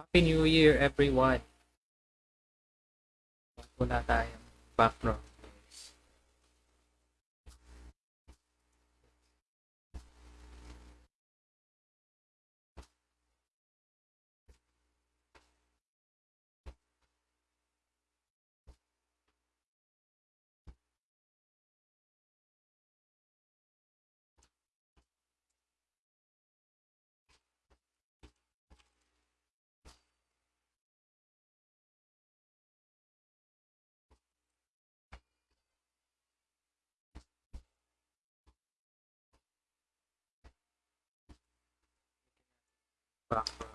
Happy New Year, everyone. Wala tayong background. Background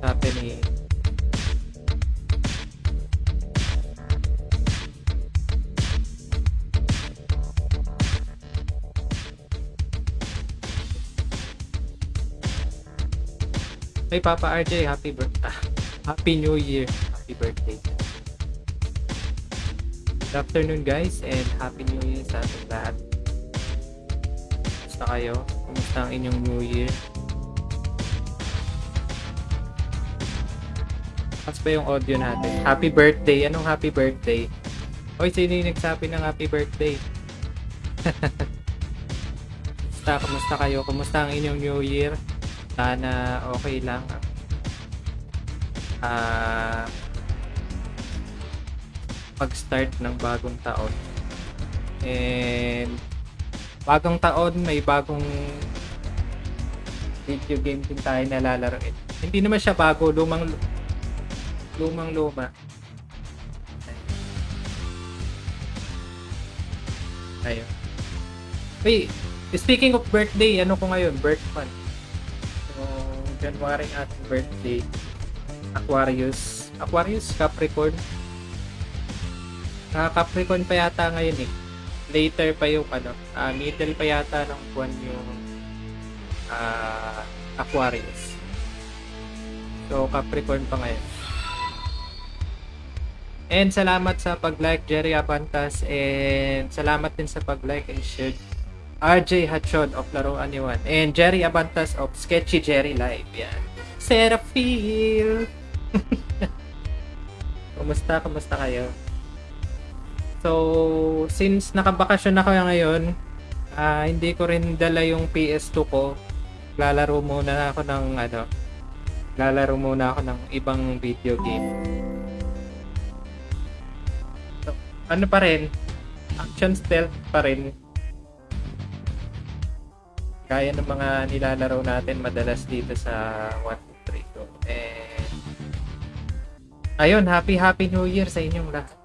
happening. Hey Papa RJ, happy birthday. Happy New Year. Happy birthday. Good afternoon guys and Happy New Year sa ating lahat. Kumusta kayo? Kumusta ang inyong New Year? Ba yung audio natin? Happy birthday. Anong happy birthday? Hoy, sino yung nagsabi ng happy birthday? Kumusta, kumusta kayo? Kumusta ang inyong New Year? Sana okay lang. Ah... pag-start ng bagong taon. And bagong taon, may bagong video game din tayo nalalaroin. Hindi naman siya bago, lumang lumang luma. Ayun. Wait, speaking of birthday, ano ko ngayon? Birth month. So, January ang ating birthday. Aquarius. Aquarius, Capricorn. Ah, Capricorn pa yata ngayon eh. Later pa yung ano, ah, middle pa yata ng buwan yung ah, Aquarius. So, Capricorn pa ngayon. And salamat sa pag-like Jerry Abantas and salamat din sa pag-like and share RJ Hachon of Laruan Iwan and Jerry Abantas of Sketchy Jerry Live. Yan. Seraphil! kumusta? Kumusta kayo? So, since nakabakasyon na kayo ngayon, ah, hindi ko rin dala yung PS2 ko. Lalaro muna ako ng ano, lalaro muna ako ng ibang video game. Ano pa rin, action stealth pa rin. Gaya ng mga nilalaro natin madalas dito sa 1, 2, 3 ko. And, ayun, happy happy new year sa inyong lahat.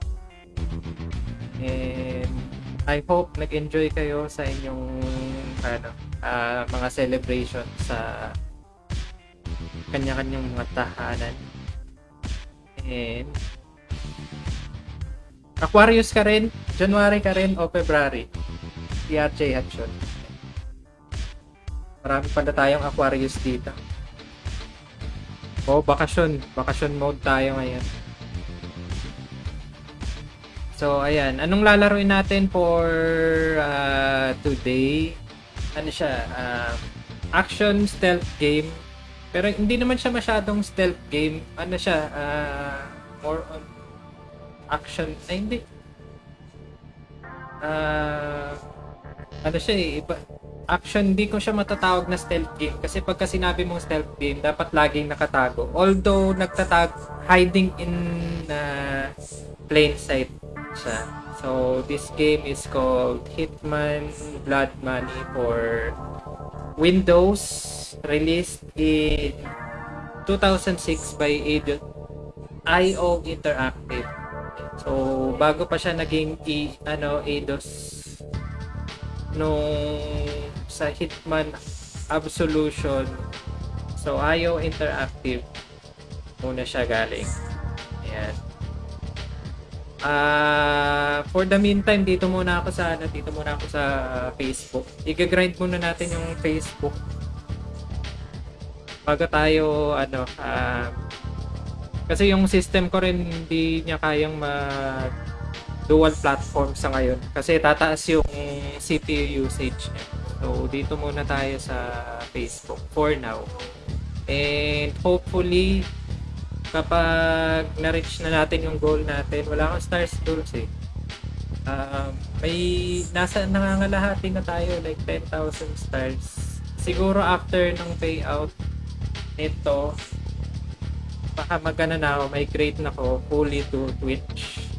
And, I hope nag-enjoy kayo sa inyong ano, ah, mga celebration sa kanya-kanyang mga tahanan. And, Aquarius ka rin? January ka rin o February? PRJ Hatchon. Marami pala tayong Aquarius dito. Oh, bakasyon. Bakasyon mode tayo ngayon. So, ayan. Anong lalaroin natin for uh, today? Ano siya? Um, action stealth game. Pero hindi naman siya masyadong stealth game. Ano siya? Uh, more on action. Ay, hindi. Uh, ano siya eh. Iba, action, hindi ko siya matatawag na stealth game. Kasi pagka sinabi mong stealth game, dapat laging nakatago. Although, nagtatag, hiding in uh, plain sight siya. So, this game is called Hitman Blood Money for Windows. Released in 2006 by IO Interactive. Bago pa siya naging i, ano, Eidos nung sa Hitman Absolution So, IO Interactive muna siya galing. Ayan. Ah, for the meantime, dito muna ako sa ano, dito muna ako sa Facebook. Iga-grind muna natin yung Facebook. Bago tayo ano, ah, kasi yung system ko rin hindi niya kayang mag dual platform sa ngayon kasi tataas yung CPU usage niya. So dito muna tayo sa Facebook for now. And hopefully kapag na-reach na natin yung goal natin, wala akong stars goals eh. Um, may nasa nangangalahati na tayo like 10,000 stars. Siguro after ng payout nito baka magana na ako, migrate na ako fully to Twitch.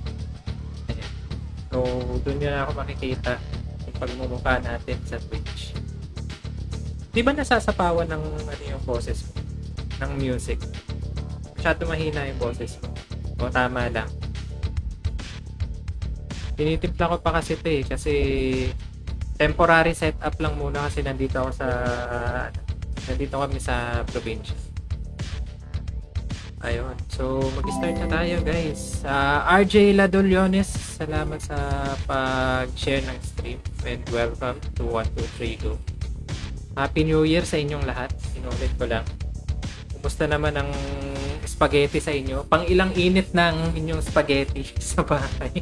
So, doon yun ako makikita yung pagmumukha natin sa Twitch. Di ba nasasapawan ng ano yung boses mo? Ng music? Masyado mahina yung boses mo. O tama lang. Tinitimpla ko pa kasi ito eh. Kasi temporary setup lang muna kasi nandito ako sa nandito kami sa probinsya. Ayun. So, mag-start na tayo, guys. Uh, RJ Ladoliones, salamat sa pag-share ng stream. And welcome to 123 Go. Happy New Year sa inyong lahat. Inulit ko lang. Kumusta naman ang spaghetti sa inyo? Pang ilang init ng inyong spaghetti sa bahay?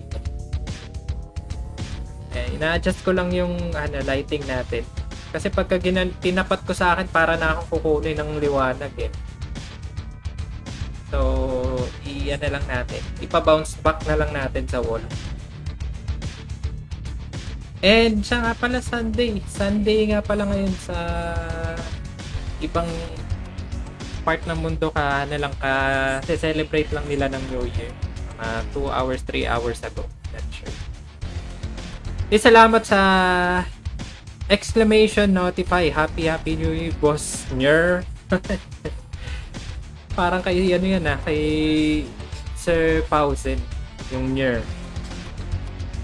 eh, ina-adjust ko lang yung ano, lighting natin. Kasi pagka ginan- tinapat ko sa akin, para na akong kukunin ng liwanag eh. So, i-ano lang natin. Ipa-bounce back na lang natin sa wall. And siya nga pala Sunday. Sunday nga pala ngayon sa ibang part ng mundo ka na lang ka celebrate lang nila ng New Year. Mga 2 hours, 3 hours ago. Not sure. Eh, salamat sa exclamation notify. Happy, happy New Year, boss. Nyer. parang kay ano yan ah, kay Sir Pausen, yung Nyer.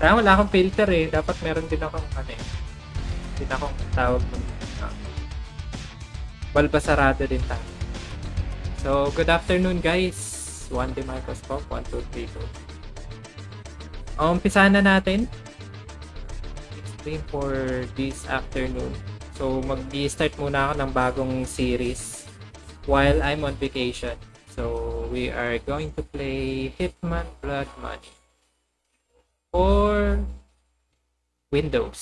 Kaya wala akong filter eh. Dapat meron din akong ano eh. Din akong tawag ng uh, balbasarado din tayo. So, good afternoon guys. One day microscope, 1, 2, 3, 2. Umpisahan na natin. Stream for this afternoon. So, mag-start muna ako ng bagong series while I'm on vacation. So we are going to play Hitman Blood Money for Windows.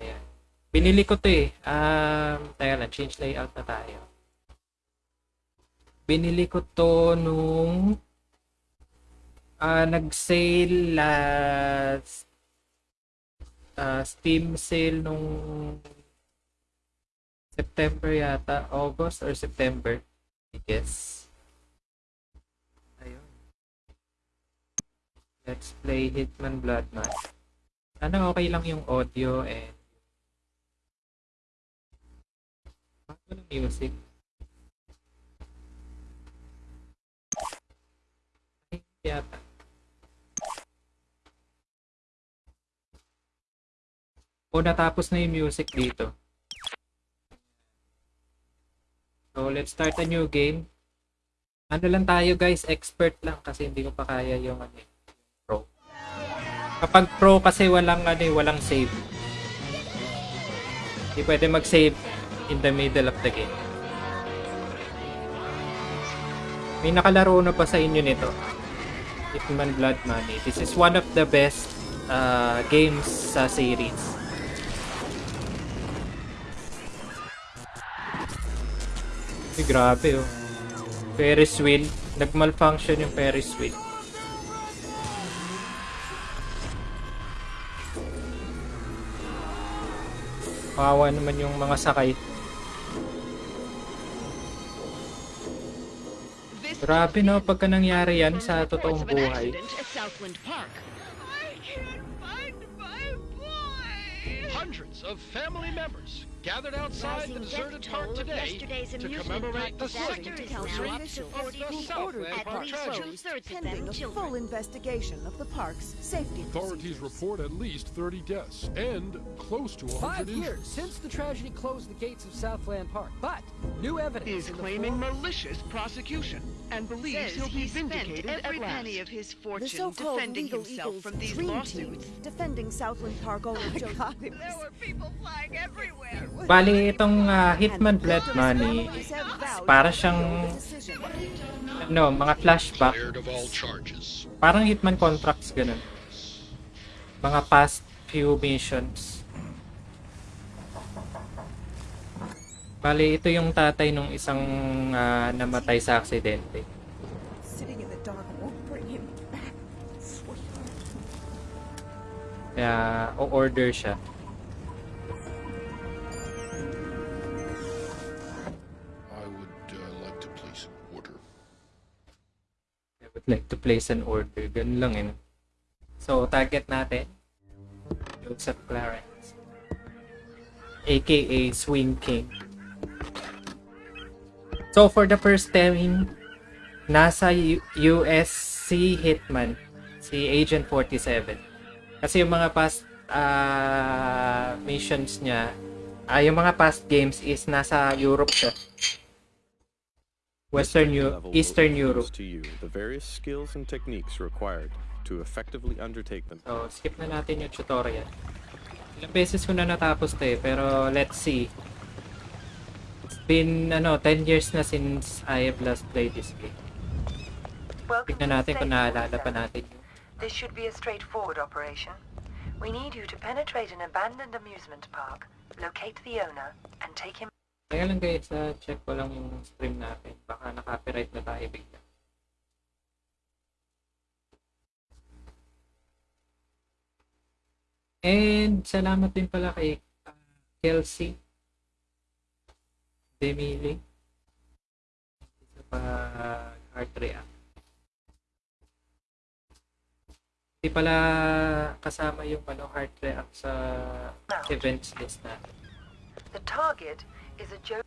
Ayan. Binili ko to eh. Um, teka lang, change layout na tayo. Binili ko to nung uh, nag-sale last uh, Steam sale nung September yata, August or September. I guess. Ayun. Let's play Hitman Blood Mask. Sana okay lang yung audio and bago ng music. Ay, yata. O natapos na yung music dito. So, let's start a new game. Ano lang tayo guys, expert lang kasi hindi ko pa kaya yung ano, pro. Kapag pro kasi walang ano, eh, walang save. Hindi pwede mag-save in the middle of the game. May nakalaro na pa sa inyo nito. Hitman Blood Money. This is one of the best uh, games sa series. Ay, grabe oh. Ferris wheel. Nag-malfunction yung Ferris wheel. Kawawa naman yung mga sakay. Grabe no, pagka nangyari yan sa totoong buhay. Hundreds of family members gathered outside the Rising deserted park today yesterday's to commemorate the disaster second anniversary of the. Southland Park tragedy. two-thirds of pending a full investigation of the park's safety Authorities procedures. report at least 30 deaths and close to 100 Five injuries. years since the tragedy closed the gates of Southland Park, but new evidence is claiming form- malicious prosecution and believes Says he'll be he spent vindicated every at last. penny of his The fortune so-called defending legal himself Eagles from these dream lawsuits. team defending Southland Park oh owner Joseph. There were people flying everywhere. Bali, itong ah, Hitman Blood Money, para siyang, ano, mga flashback. Parang Hitman contracts, ganun. Mga past few missions. Bali, ito yung tatay nung isang ah, namatay sa aksidente. Kaya, o-order siya. Like to place an order. Ganun lang eh. So, target natin. Joseph Clarence. AKA Swing King. So, for the first time, nasa U- USC Hitman. Si Agent 47. Kasi yung mga past ah, missions niya, ah, yung mga past games is nasa Europe siya. Western This Eu- level will Eastern introduce Europe. to you the various skills and techniques required to effectively undertake them. So, skip na natin yung tutorial. Ilang beses ko na natapos to eh, pero let's see. It's been, ano, 10 years na since I have last played this game. Welcome Tignan to natin kung naalala pa natin. This should be a straightforward operation. We need you to penetrate an abandoned amusement park, locate the owner, and take him Kaya lang guys, ah, check ko lang yung stream natin. Baka na-copyright na tayo bigla. And salamat din pala kay ah, Kelsey Demili sa pag-heart react. Hindi pala kasama yung ano, heart react sa events list natin. The target is a Joe.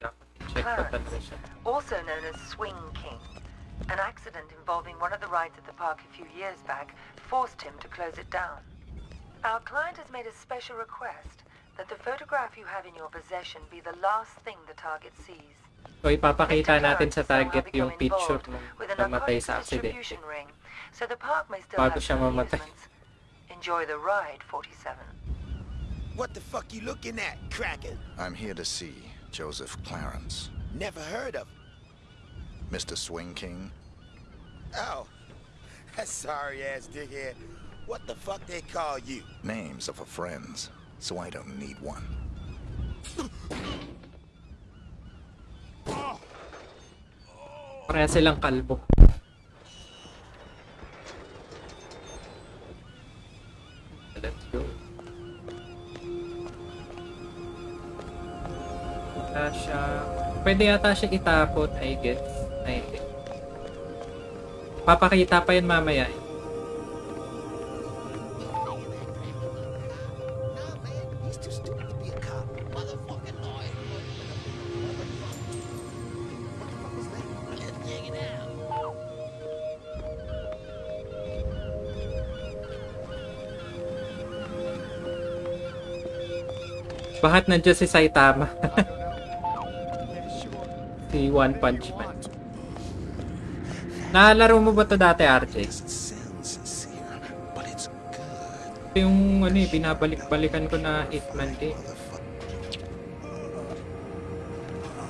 Dapat check pa talaga siya. also known as Swing King. An accident involving one of the rides at the park a few years back forced him to close it down. Our client has made a special request that the photograph you have in your possession be the last thing the target sees. So ipapakita natin sa target yung picture involved nung with a namatay sa aksidente. Distribution ring, so the park may still Bago have siya some amusements. Enjoy the ride, 47. What the fuck you looking at, Kraken? I'm here to see Joseph Clarence. Never heard of him. Mr. Swing King, Oh, that sorry ass dickhead. What the fuck they call you? names are for friends, so I don't need one. Pareha silang kalbo. Let's go. Wala siya. Pwede yata siya itapon, I guess. I think. Papakita pa yun mamaya. eh. Bakit nandiyan si Saitama? si One Punch Man. Naalaro mo ba to dati, RJ? Ito yung ano eh, binabalik-balikan ko na Hitman. Motherfucker.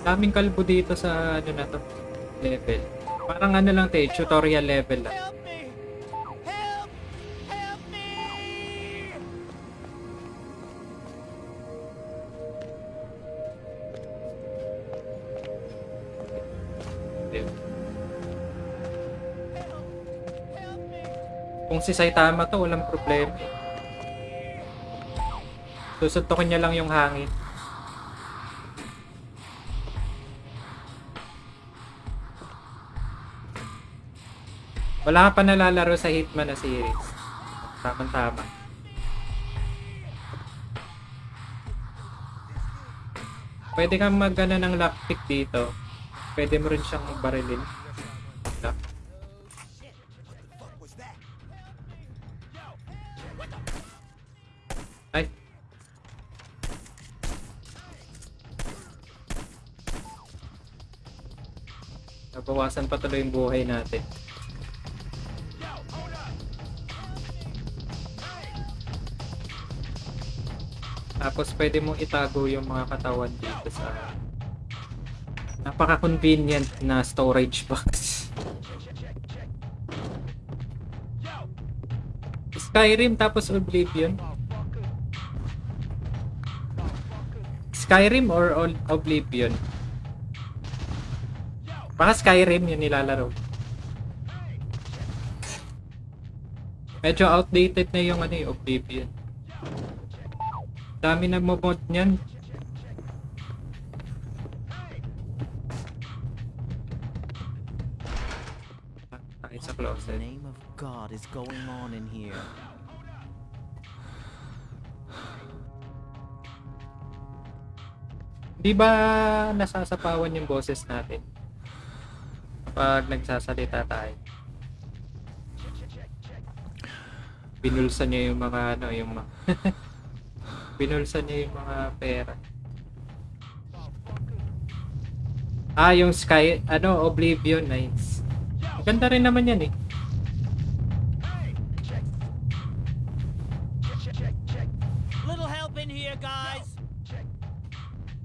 Daming kalbo dito sa ano na to level. Parang ano lang te, tutorial level lang. Kung si Saitama to, walang problema. eh. Susuntokin niya lang yung hangin. Wala ka pa nalalaro sa Hitman na series. Tamang-tama. Pwede kang magana ng lockpick dito. Pwede mo rin siyang barilin. Nabawasan pa tuloy yung buhay natin. Tapos pwede mong itago yung mga katawan dito sa napaka-convenient na storage box. Skyrim tapos Oblivion. Skyrim or Oblivion? Baka Skyrim yung nilalaro. Medyo outdated na yung ano yung Oblivion. Dami na mod niyan. Tayo sa closet. name of God is going on in here? Di ba nasasapawan yung boses natin? Kapag nagsasalita tayo. Binulsan niya yung mga ano, yung mga Binulsan niya yung mga pera. Ah, yung Sky, ano, Oblivion, nice. Ganda rin naman yan eh.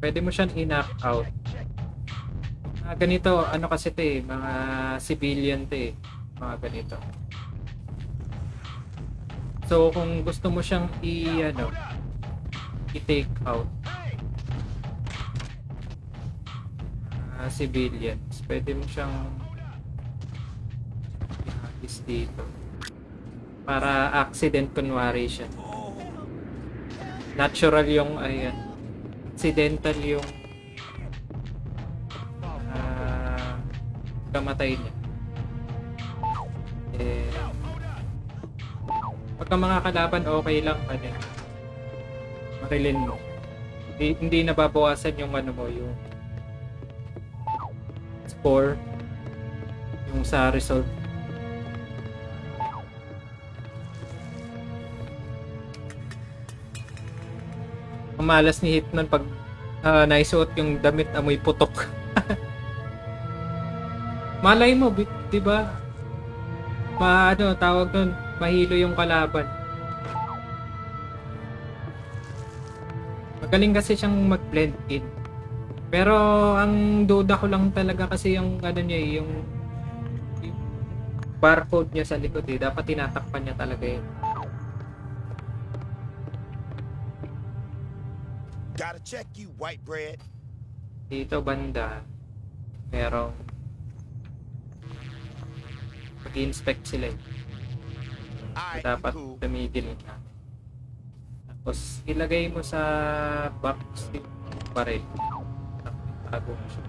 Pwede mo siyang i-knock out. Ah, ganito, ano kasi to eh, mga civilian to eh. Mga ganito. So, kung gusto mo siyang i, ano, i-take out. Mga civilians, pwede mo siyang i-alis dito. Para accident kunwari siya. Natural yung, ayan, accidental yung kamatay niya. Eh, pagka mga kalaban, okay lang ano eh. Marilin mo. Hindi, hindi nababawasan yung ano mo, yung score, yung sa result. Ang malas ni Hitman pag ah, naisuot yung damit amoy putok. Malay mo, di ba? Ma, ano, tawag nun, mahilo yung kalaban. Magaling kasi siyang mag-blend in. Pero ang duda ko lang talaga kasi yung ano niya eh, yung, yung barcode niya sa likod eh. Dapat tinatakpan niya talaga yun. Gotta check you, white bread. Dito banda, merong mag-inspect sila eh. So, dapat tumigil ka. Tapos ilagay mo sa box yung baril. Tago mo siya.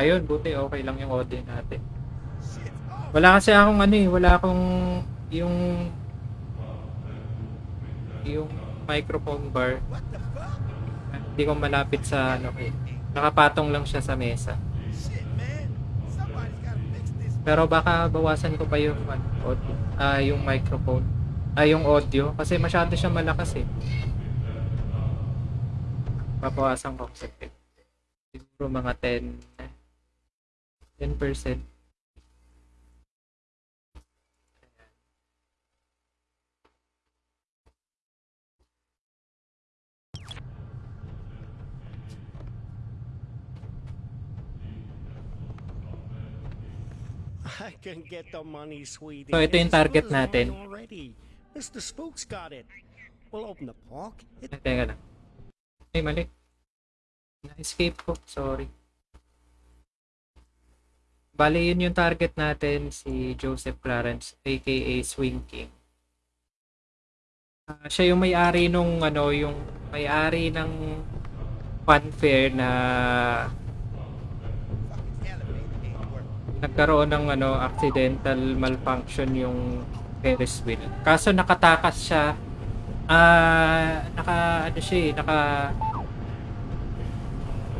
Ayun, buti okay lang yung audio natin. Wala kasi akong ano eh, wala akong yung yung microphone bar. Hindi ko malapit sa ano eh. Nakapatong lang siya sa mesa. Pero baka bawasan ko pa yung ano, audio, ah yung microphone. Ah, yung audio kasi masyado siya malakas eh. Babawasan ko kasi siguro mga 10 10%. I can get the money, sweetie. So, ito yung target natin. Mr. Spook's got it. We'll open the park. It Ay, teka lang. Ay, mali. Na-escape ko. Sorry. Bale, yun yung target natin, si Joseph Clarence, aka Swing King. Ah, siya yung may-ari nung, ano, yung may-ari ng funfair na nagkaroon ng ano accidental malfunction yung Ferris wheel. Kaso nakatakas siya ah naka ano siya eh, naka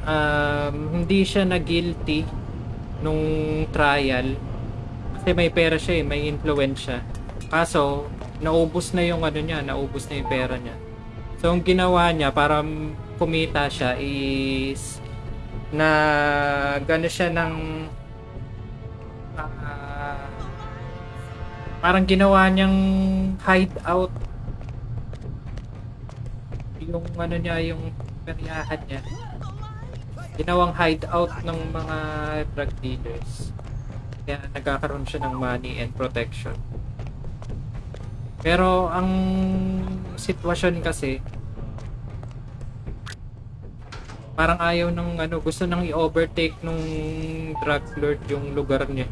um, hindi siya na guilty nung trial kasi may pera siya eh, may influence Kaso naubos na yung ano niya, naubos na yung pera niya. So ang ginawa niya para kumita siya is na gano siya ng parang ginawa niyang hideout. Yung ano niya yung peryahan niya. Ginawang hideout ng mga drug dealers. Kaya nagkakaroon siya ng money and protection. Pero ang sitwasyon kasi parang ayaw ng ano gusto nang i-overtake nung drug lord yung lugar niya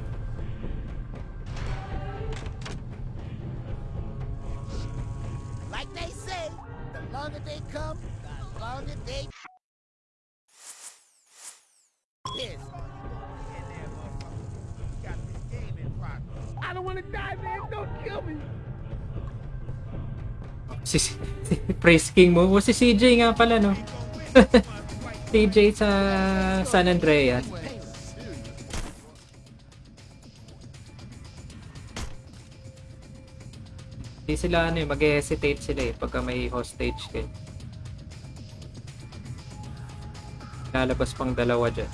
I don't want to die, man. Don't kill me. si, si Praise King mo si CJ nga pala no CJ sa San Andreas Hindi sila ano eh, mag-hesitate sila eh pagka may hostage kayo. Lalabas pang dalawa dyan.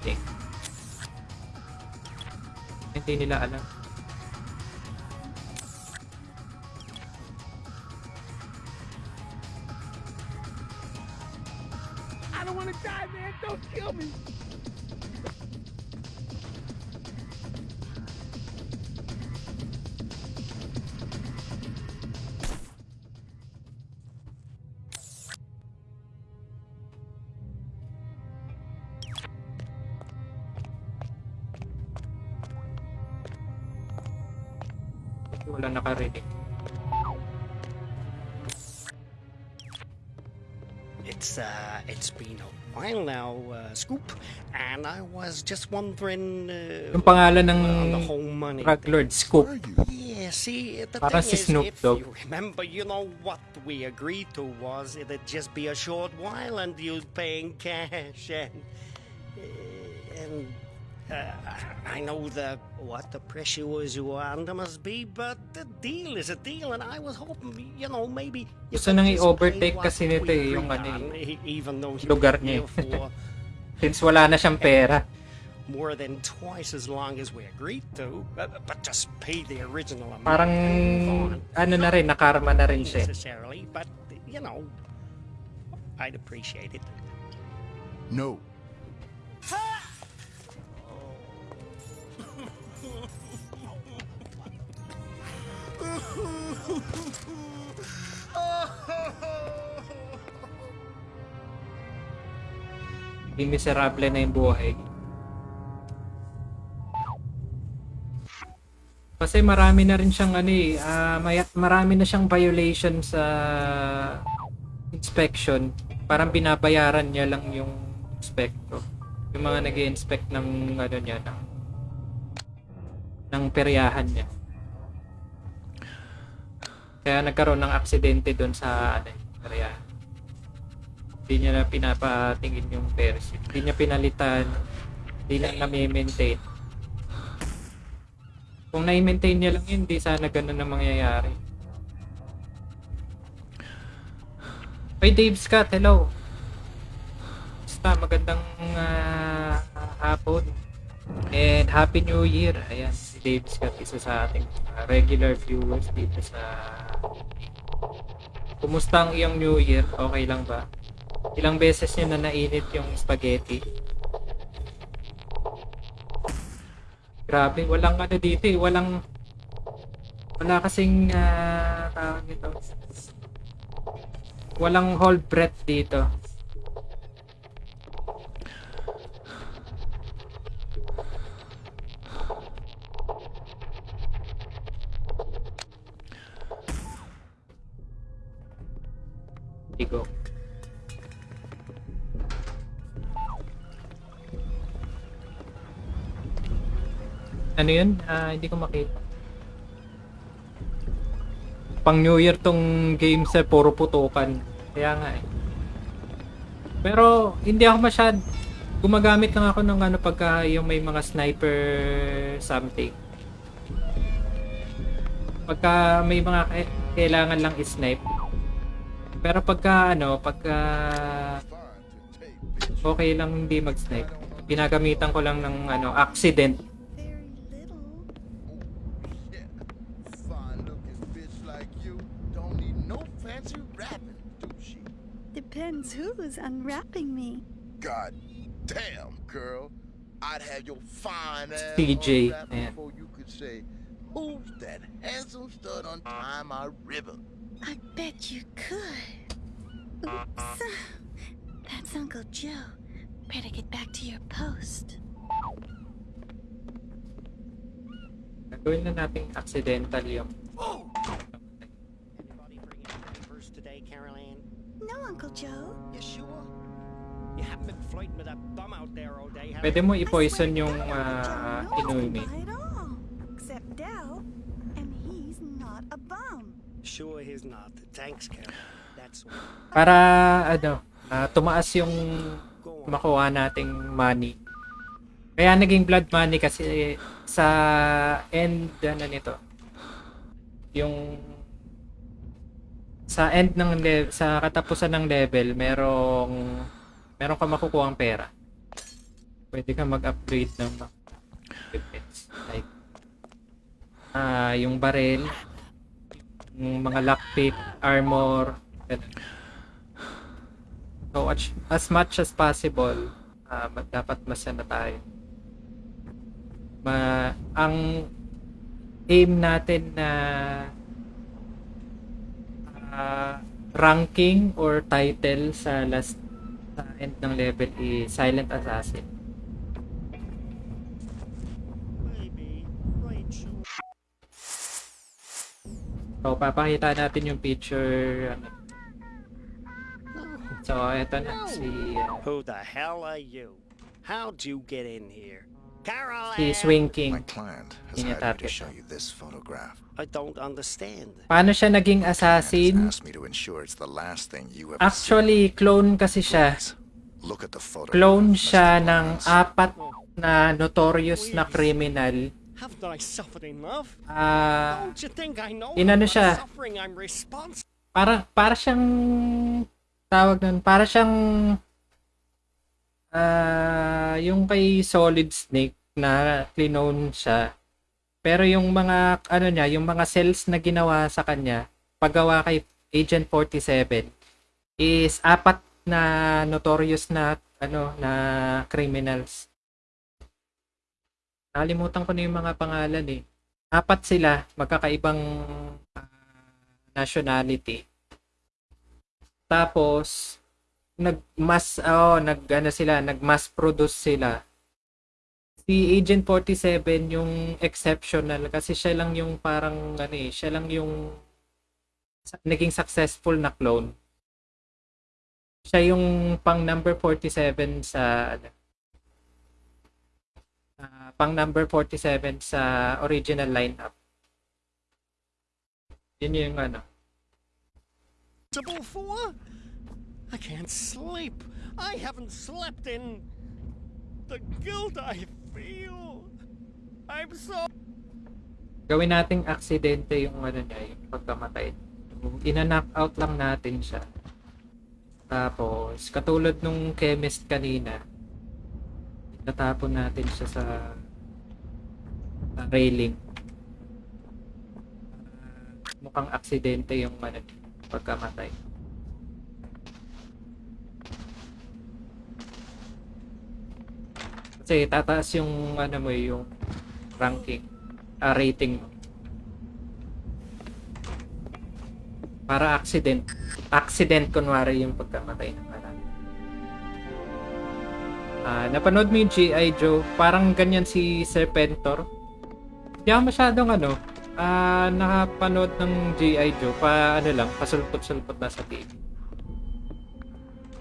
Okay. Hindi nila alam. I don't want to die, man. Don't kill me. It's uh, it's been a while now, uh, Scoop, and I was just wondering. Uh, Yung pangalan ng on the whole money. drug lord, Scoop. Yeah, see, the Parang thing si is, if you remember, you know what we agreed to was it'd just be a short while and you'd pay in cash and uh, and uh, I know the what the pressure was you under must be, but the deal is a deal, and I was hoping, you know, maybe you Gusto nang i-overtake pay kasi nito eh, yung ano eh, e- even though lugar were niya here eh. for Since wala na siyang pera. more than twice as long as we agreed to, but, but just pay the original amount. Parang ano na rin, nakarma na rin siya. eh. necessarily, but you know, I'd appreciate it. No. Hindi miserable na yung buhay. Kasi marami na rin siyang ano eh, ah, may- marami na siyang violation sa inspection. Parang binabayaran niya lang yung inspector. Yung mga nag inspect ng ano niya, ng, ng peryahan niya. Kaya nagkaroon ng aksidente doon sa ano, peryahan. Hindi niya na pinapatingin yung wheel. Hindi niya pinalitan. Hindi na nami-maintain. Kung na-maintain niya lang yun, hindi sana ganun na mangyayari. Hey Dave Scott, hello. Basta magandang ah, hapon. And Happy New Year. Ayan, si Dave Scott, isa sa ating ah, regular viewers dito sa Kumusta ang iyong New Year? Okay lang ba? Ilang beses niyo na nainit yung spaghetti? Grabe, walang ano dito eh, walang wala kasing ah, tawag nito. Walang hold breath dito. Ano yun? Ah, hindi ko makita. Pang New Year tong game sa puro putukan. Kaya nga eh. Pero hindi ako masyad gumagamit lang ako ng ano pagka yung may mga sniper something. Pagka may mga kai- kailangan lang i-snipe. Pero pagka ano, pagka okay lang hindi mag-snipe. Ginagamitan ko lang ng ano, accident. Depends who's unwrapping me. God damn, girl. I'd have your fine ass TJ, unwrapped man. before you could say, Who's that handsome stud untying my ribbon? I bet you could. Oops. That's Uncle Joe. Better get back to your post. Gawin na natin accidental yung oh! No, Uncle Joe. You sure? You haven't been flirting with that bum out there all day, Pwede mo i-poison yung uh, at all. Except Dell. And he's not a bum. Sure he's not. Thanks, Carol. That's. Para ano, ah, tumaas yung makuha nating money. Kaya naging blood money kasi sa end ano nito. Yung sa end ng le- sa katapusan ng level, merong meron ka makukuha pera. Pwede ka mag-upgrade ng equipments. Like ah yung barrel, yung mga lockpick, armor, ganun. So, as, as much as possible, ma- dapat masana tayo. Ma, ang aim natin na ah, ranking or title sa last sa end ng level is Silent Assassin. So, papakita natin yung picture. ano. So, eto na si ah, Who the hell are you? How'd you get in here? Carol si? Swing King. My client has me to show you this photograph. I don't understand. Paano siya naging assassin? asked me to ensure it's the last thing you ever Actually, clone kasi siya. see. Look at the photo. Clone siya ng apat na notorious na criminal. Haven't I suffered enough? Ah, Don't you think I know inano siya? suffering I'm responsible? para para siyang tawag nun, para siyang ah yung kay Solid Snake na clone siya. Pero yung mga ano niya, yung mga cells na ginawa sa kanya, paggawa kay Agent 47 is apat na notorious na ano na criminals. Nakalimutan ko na yung mga pangalan eh. Apat sila, magkakaibang ah, nationality. Tapos nag mass oh, nag ano sila, nag mass produce sila. Si Agent 47 yung exceptional kasi siya lang yung parang ano eh, siya lang yung naging successful na clone. Siya yung pang number 47 sa ano, ah, pang number 47 sa original lineup. Yun yung ano. for? I can't sleep. I haven't slept in the guilt I feel. I'm so gawin nating aksidente yung ano niya, yung pagkamatay. Ina-knock out lang natin siya. Tapos, katulad nung chemist kanina, natapon natin siya sa, sa railing. Ah, mukhang aksidente yung ano, pagkamatay. Kasi tataas yung ano mo yung ranking, ah, rating mo. Para accident. Accident kunwari yung pagkamatay ng anak. Ah, napanood mo yung G.I. Joe? Parang ganyan si Serpentor. Hindi ako masyadong ano, ah, nakapanood ng G.I. Joe. Pa, ano lang, pasulpot-sulpot na sa TV.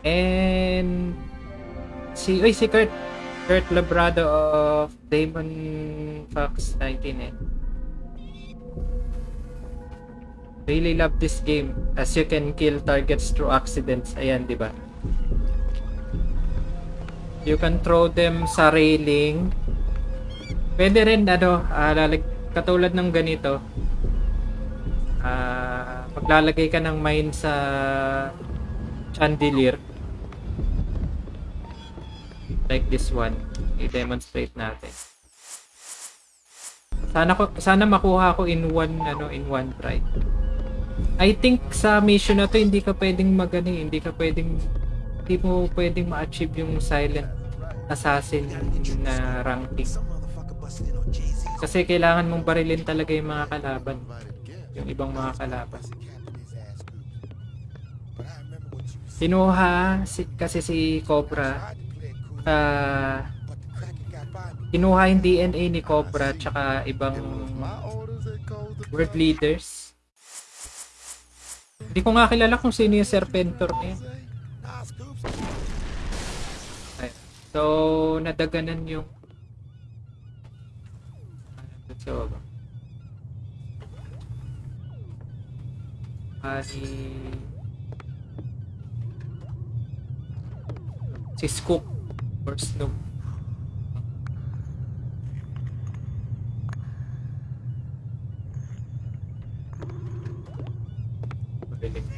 And, si, uy, si Kurt. Kurt Labrado of Damon Fox 19 eh. Really love this game as you can kill targets through accidents. Ayan, di ba? You can throw them sa railing. Pwede rin ano, ah, lalag- katulad ng ganito. Ah, maglalagay ka ng mine sa chandelier. Like this one. I-demonstrate natin. Sana ko sana makuha ko in one ano in one try. I think sa mission na to hindi ka pwedeng magano eh, hindi ka pwedeng hindi mo pwedeng ma-achieve yung silent assassin na ranking. Kasi kailangan mong barilin talaga yung mga kalaban. Yung ibang mga kalaban. Kinuha si, kasi si Cobra ah kinuha yung DNA ni Cobra tsaka ibang world leaders. Hindi ko nga kilala kung sino yung Serpentor na yun. Ay, So, nadaganan yung So, ah, si si Scoop or Snoop. Magaling.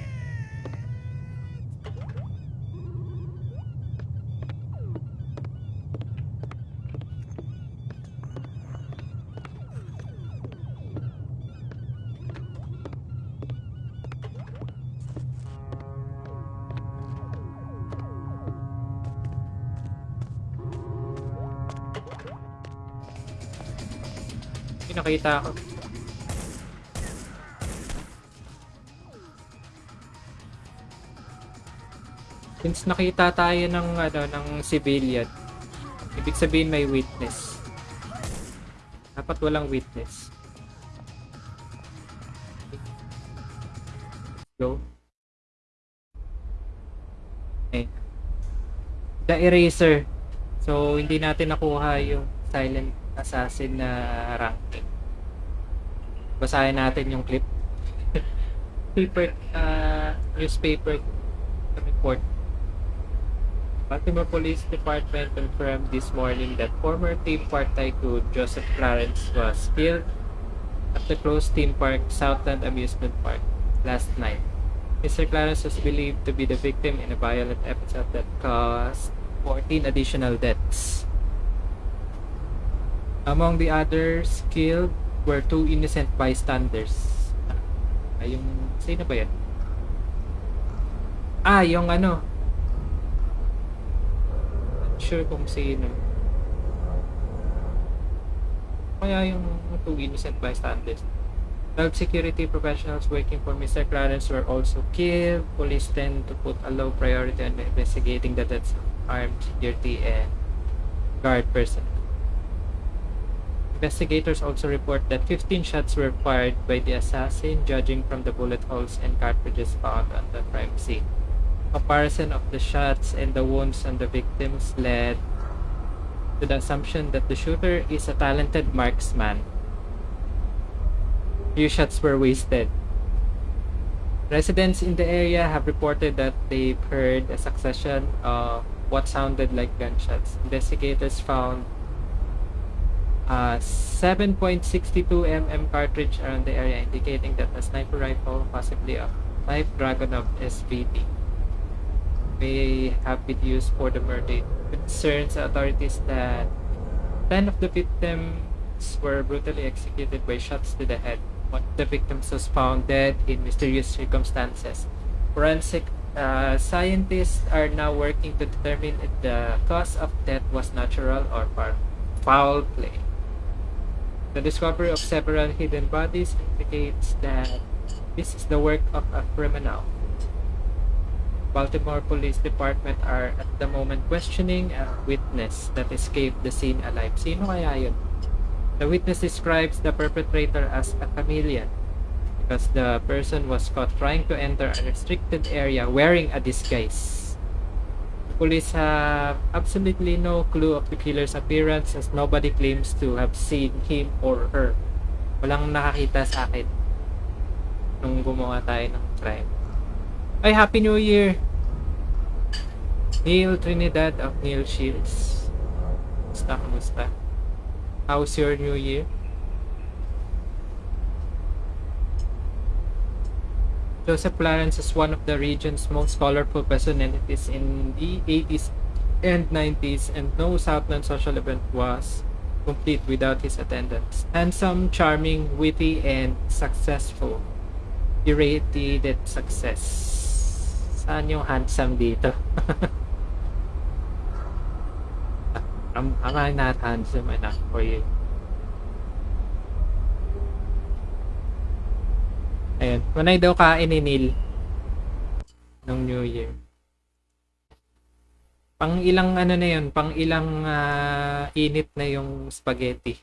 Nakita ako. Since nakita tayo ng ano ng civilian, ibig sabihin may witness. Dapat walang witness. Go. Okay. The eraser. So hindi natin nakuha yung silent assassin na ranking. Basahin natin yung clip. paper, uh, newspaper report. Baltimore Police Department confirmed this morning that former theme park tycoon Joseph Clarence was killed at the closed theme park Southland Amusement Park last night. Mr. Clarence was believed to be the victim in a violent episode that caused 14 additional deaths. Among the others killed were two innocent bystanders. Ay, yung... Sino ba yan? Ah, yung ano. Not sure kung sino. Kaya yung two innocent bystanders. 12 security professionals working for Mr. Clarence were also killed. Police tend to put a low priority on investigating the deaths of armed security and guard personnel. Investigators also report that 15 shots were fired by the assassin, judging from the bullet holes and cartridges found on the crime scene. Comparison of the shots and the wounds on the victims led to the assumption that the shooter is a talented marksman. Few shots were wasted. Residents in the area have reported that they've heard a succession of what sounded like gunshots. Investigators found a 7.62 mm cartridge around the area, indicating that a sniper rifle, possibly a Type Dragunov SVD, may have been used for the murder. Concerns authorities that 10 of the victims were brutally executed by shots to the head. One of the victims was found dead in mysterious circumstances. Forensic uh, scientists are now working to determine if the cause of death was natural or foul play. The discovery of several hidden bodies indicates that this is the work of a criminal. Baltimore Police Department are at the moment questioning a witness that escaped the scene alive. Sino kaya yun? The witness describes the perpetrator as a chameleon because the person was caught trying to enter a restricted area wearing a disguise. Police have absolutely no clue of the killer's appearance as nobody claims to have seen him or her. Walang nakakita sa akin nung gumawa tayo ng crime. Ay, Happy New Year! Neil Trinidad of Neil Shields. Kumusta, kumusta? How's your New Year? Joseph Clarence is one of the region's most colorful personalities in the 80s and 90s, and no Southland social event was complete without his attendance. Handsome, charming, witty, and successful. He rated success. Saan yung handsome dito? I'm, I'm not handsome enough for you. Ayun. Manay daw kain ni Neil nung New Year. Pang ilang ano na yun, pang ilang ah, init na yung spaghetti.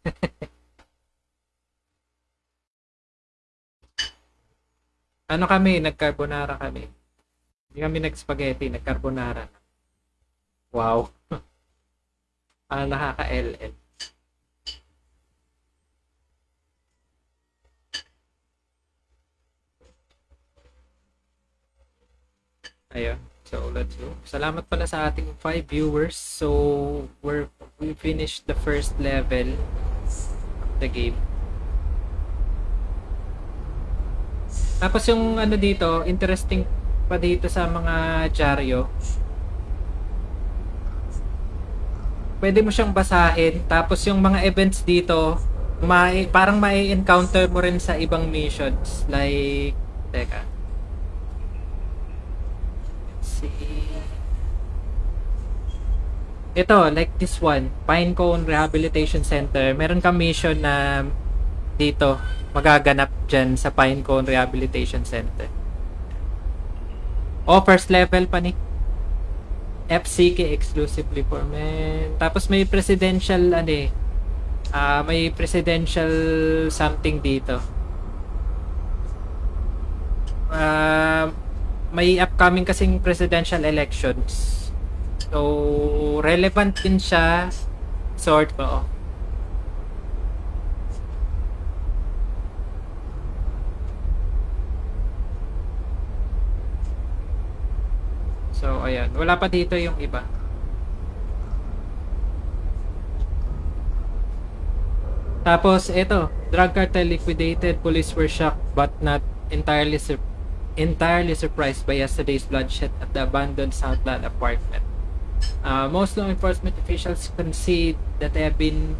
ano kami, nag-carbonara kami. Hindi kami nag-spaghetti, nag-carbonara. Wow. ah, nakaka-LL. Ayun. So, let's go. Salamat pala sa ating 5 viewers. So, we're we finished the first level of the game. Tapos yung ano dito, interesting pa dito sa mga dyaryo. Pwede mo siyang basahin. Tapos yung mga events dito, mai parang mai-encounter mo rin sa ibang missions. Like, teka. See. Ito, like this one, Pinecone Rehabilitation Center. Meron kang mission na dito, magaganap dyan sa Pinecone Rehabilitation Center. Oh, first level pa ni. FCK exclusively for men. Tapos may presidential ano eh. Ah, may presidential something dito. Ah, may upcoming kasing presidential elections. So, relevant din siya sort ko. So, ayan. Wala pa dito yung iba. Tapos, ito. Drug cartel liquidated. Police were shocked but not entirely sur- entirely surprised by yesterday's bloodshed at the abandoned Southland apartment. Uh, most law enforcement officials concede that they have been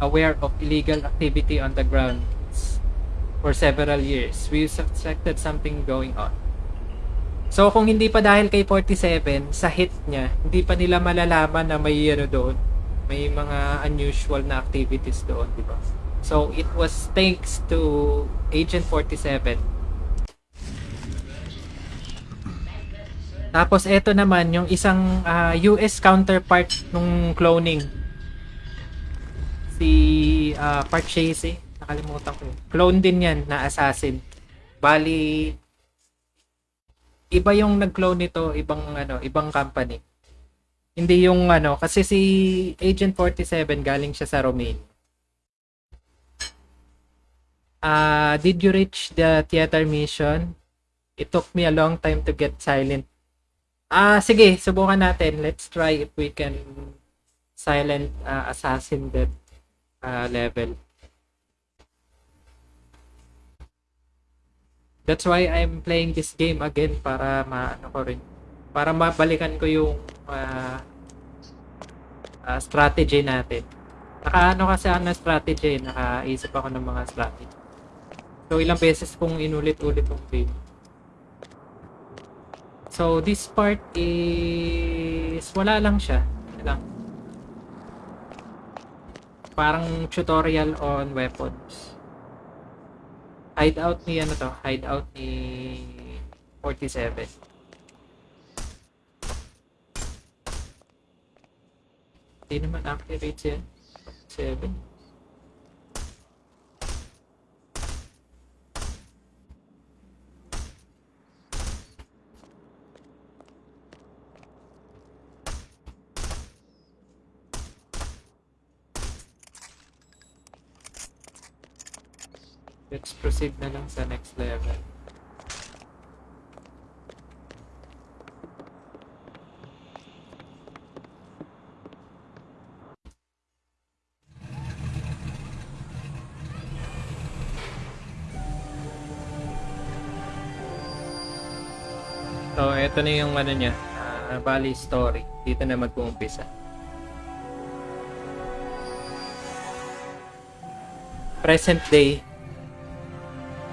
aware of illegal activity on the grounds for several years. We suspected something going on. So kung hindi pa dahil kay 47 sa hit niya, hindi pa nila malalaman na may ano doon, may mga unusual na activities doon, di ba? So it was thanks to Agent 47 Tapos eto naman yung isang ah, US counterpart nung cloning. Si uh, Park Chase, nakalimutan ko. Clone din 'yan na assassin. Bali iba yung nag-clone nito, ibang ano, ibang company. Hindi yung ano, kasi si Agent 47 galing siya sa Romania. Ah, did you reach the theater mission? It took me a long time to get silent Ah, sige, subukan natin. Let's try if we can silent uh, assassin that uh, level. That's why I'm playing this game again para maano ko rin. Para mabalikan ko yung uh, uh, strategy natin. Nakaano kasi ng strategy, nakaisip ako ng mga strategy. So ilang beses kong inulit-ulit yung game. So, this part is wala lang siya. Lang. Parang tutorial on weapons. Hideout ni ano to? Hideout ni 47. Hindi naman accurate yan. 7. Proceed na lang sa next level. So, ito na yung ano niya, ah, Valley Story. Dito na mag-uumpisa. Present day.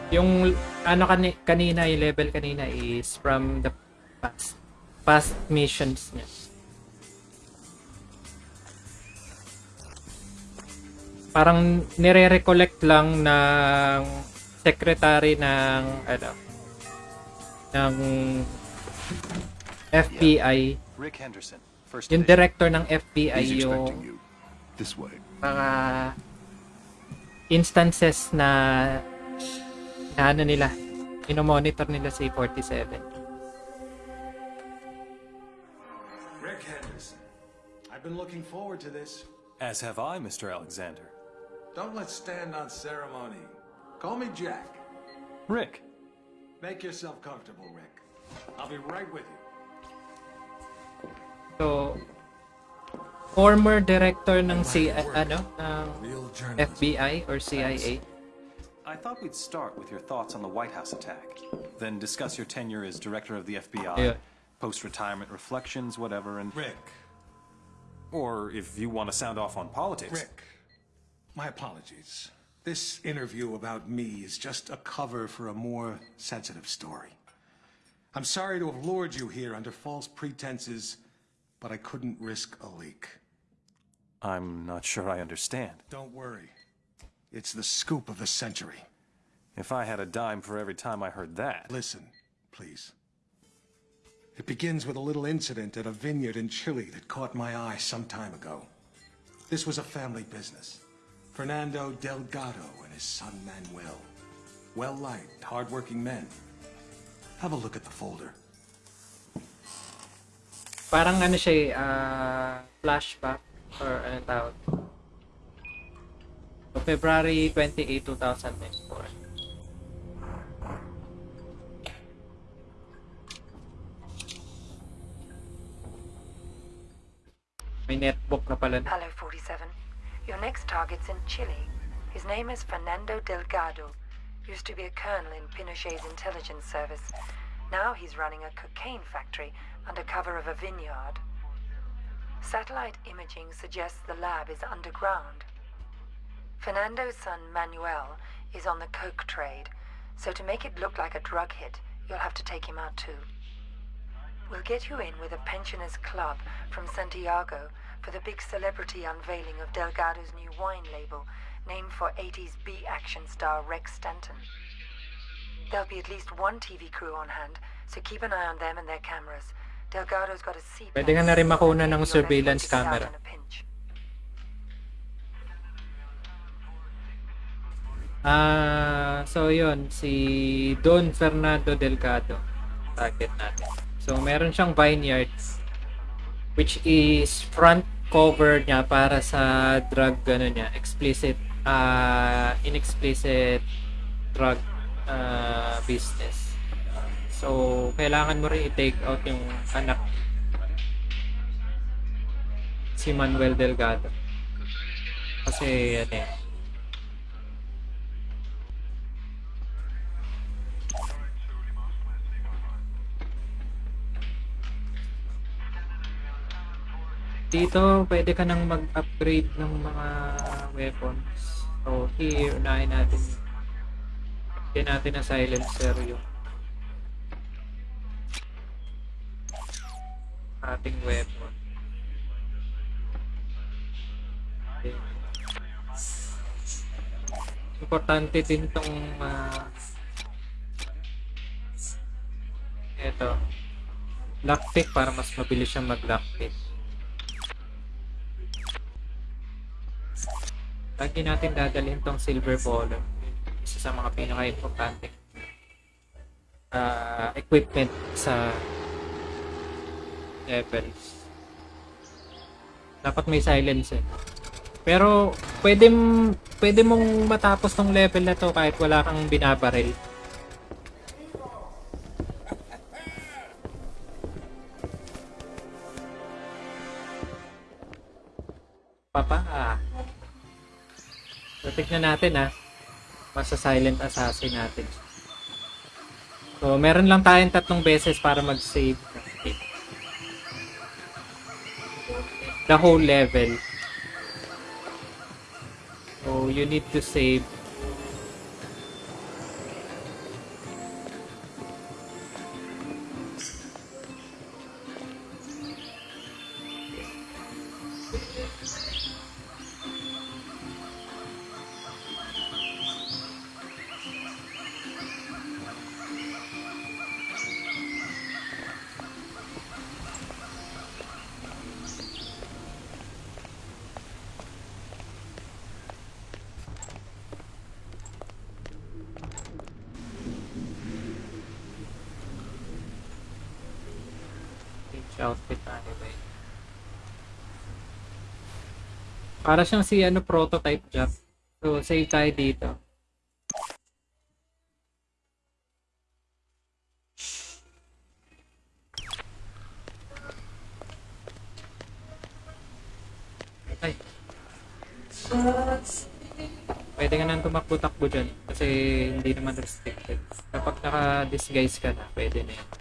Yung ano kani kanina, yung level kanina is from the past past missions niya. Parang nire-recollect lang ng secretary ng ano ng FBI Rick Henderson, first yung director ng FBI yung. This way. mga instances na ano nila inomonitor nila si 47 Rick Henderson. I've been looking forward to this. As have I, Mr. Alexander. Don't let's stand on ceremony. Call me Jack. Rick. Make yourself comfortable, Rick. I'll be right with you. so former director ng C ano ng FBI or CIA I thought we'd start with your thoughts on the White House attack, then discuss your tenure as director of the FBI, Yeah. post-retirement reflections, whatever, and Rick. or if you want to sound off on politics. Rick, my apologies. This interview about me is just a cover for a more sensitive story. I'm sorry to have lured you here under false pretenses, but I couldn't risk a leak. I'm not sure I understand. Don't worry. It's the scoop of the century. If I had a dime for every time I heard that. Listen, please. It begins with a little incident at a vineyard in Chile that caught my eye some time ago. This was a family business. Fernando Delgado and his son Manuel. Well-liked, hard-working men. Have a look at the folder. parang ano siya eh, ah, flashback or ano tawag so, February 28, 2004 may netbook na pala Hello, 47. Your next target's in Chile. His name is Fernando Delgado. Used to be a colonel in Pinochet's intelligence service. Now he's running a cocaine factory under cover of a vineyard. Satellite imaging suggests the lab is underground. Fernando's son Manuel is on the coke trade, so to make it look like a drug hit, you'll have to take him out too. We'll get you in with a pensioners club from Santiago for the big celebrity unveiling of Delgado's new wine label, named for 80s B action star Rex Stanton. There'll be at least one TV crew on hand, so keep an eye on them and their cameras. Delgado's got a seat. pwede ka na rin makuna ng surveillance camera Ah, so yun, si Don Fernando Delgado. Target natin. So meron siyang vineyard which is front cover niya para sa drug ano niya, explicit ah inexplicit drug ah, business. So kailangan mo rin i-take out yung anak si Manuel Delgado. Kasi ano eh, Dito, pwede ka nang mag-upgrade ng mga weapons. So, here, unahin natin. Hindi natin na silencer yung ating weapon. Okay. Importante din tong uh, eto lockpick para mas mabilis siyang mag-lockpick. Lagi natin dadalhin tong silver bowler. Isa sa mga pinaka-importante uh, equipment sa levels. Dapat may silence eh. Pero pwede pwede mong matapos tong level na to kahit wala kang binabaril. Papa, tignan natin ah. Masa silent assassin natin. So, meron lang tayong tatlong beses para mag-save. The whole level. So, you need to save. Para siyang si ano prototype job. So, save tayo dito. Ay. Pwede ka nang tumakbo-takbo dyan kasi hindi naman restricted. Kapag naka-disguise ka na, pwede na yan.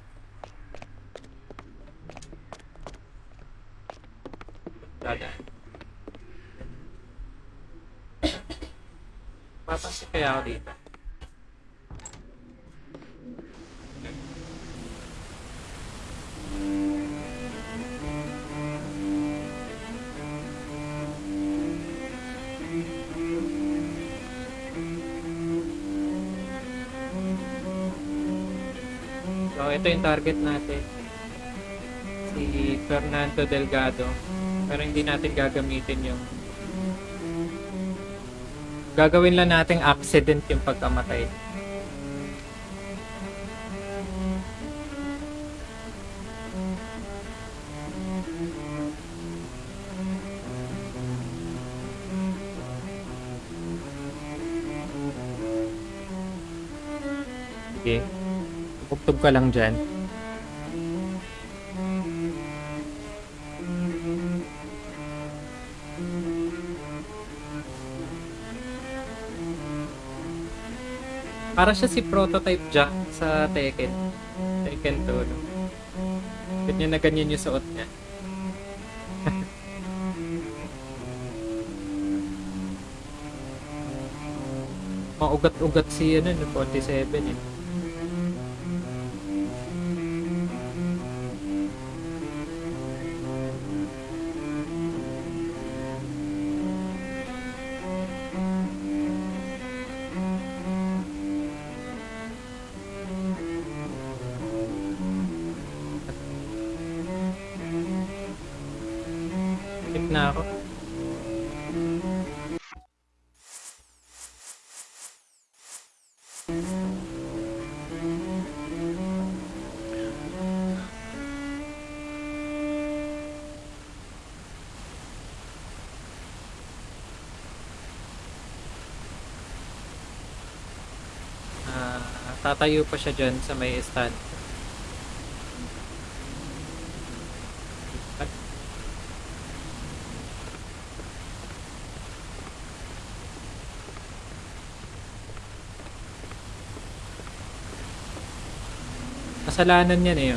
Yung target natin. Si Fernando Delgado. Pero hindi natin gagamitin yung gagawin lang nating accident yung pagkamatay. Tugtog ka lang dyan. Para siya si prototype Jack sa Tekken. Tekken 2, no? Ganyan na ganyan yung suot niya. Maugat-ugat si ano, no, 47 eh. Tatayo pa siya dyan sa may stand. Kasalanan niya eh.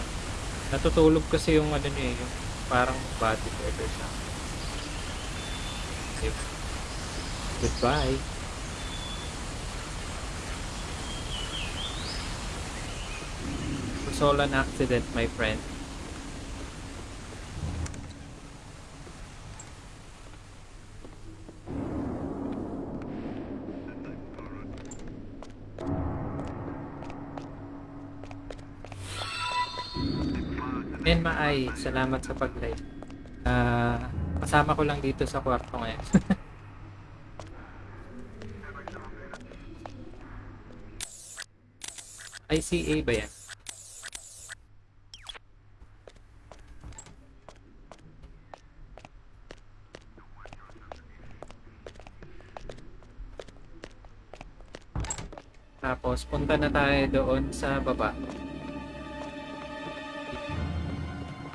Natutulog kasi yung ano niya eh, yung parang body order siya. Goodbye. It was all an accident, my friend. Enma ay, salamat sa pag-live. Ah, kasama ko lang dito sa kwarto ngayon. ICA ba yan? Tapos, punta na tayo doon sa baba.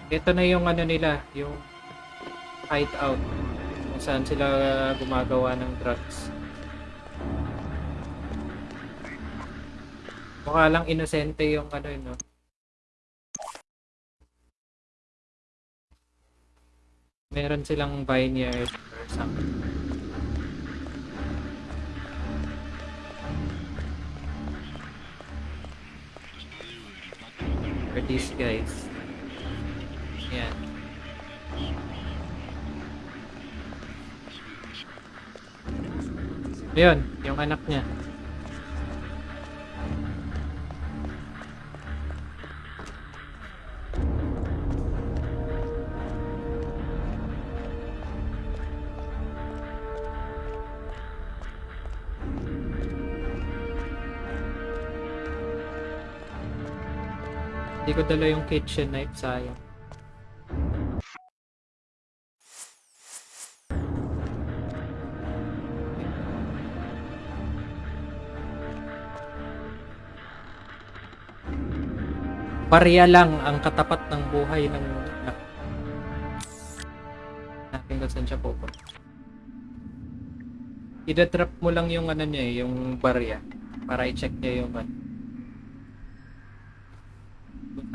Ito na yung ano nila, yung hideout. Kung saan sila gumagawa ng drugs. Mukha lang inosente yung ano yun, no? Meron silang vineyard or something. These guys. Yan. Ayun, yung anak niya. Ko dala yung kitchen knife, sayang. Barya lang ang katapat ng buhay ng anak. Natin kung saan siya pupunta. Ida-drop mo lang yung ano niya eh, yung barya para i-check niya yung ano.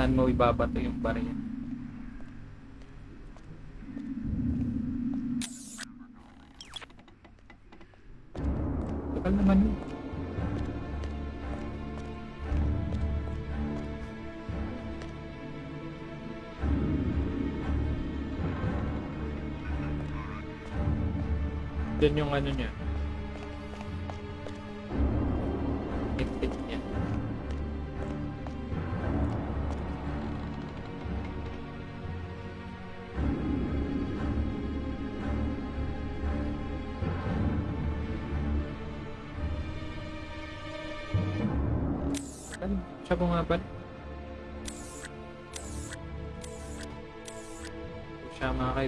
Saan mo ibabato yung barya. Tagal naman yun. Doon yung ano niya.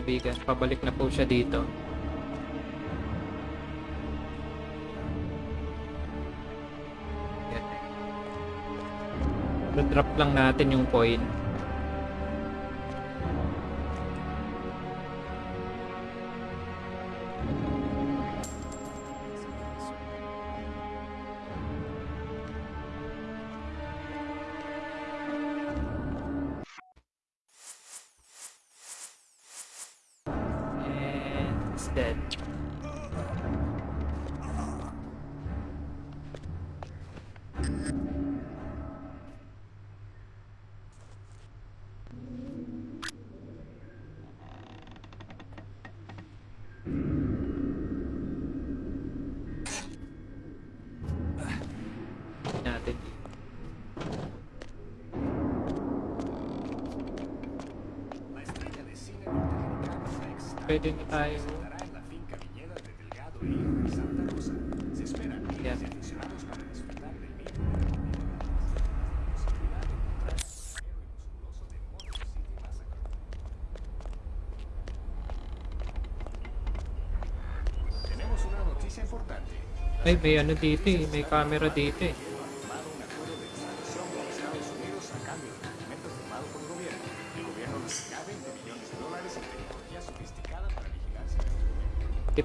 Kaibigan. Pabalik na po siya dito. drop lang natin yung coin. Pwede na tayo. Yan. Tenemos una noticia importante. Ay, may ano dito eh. May camera dito eh.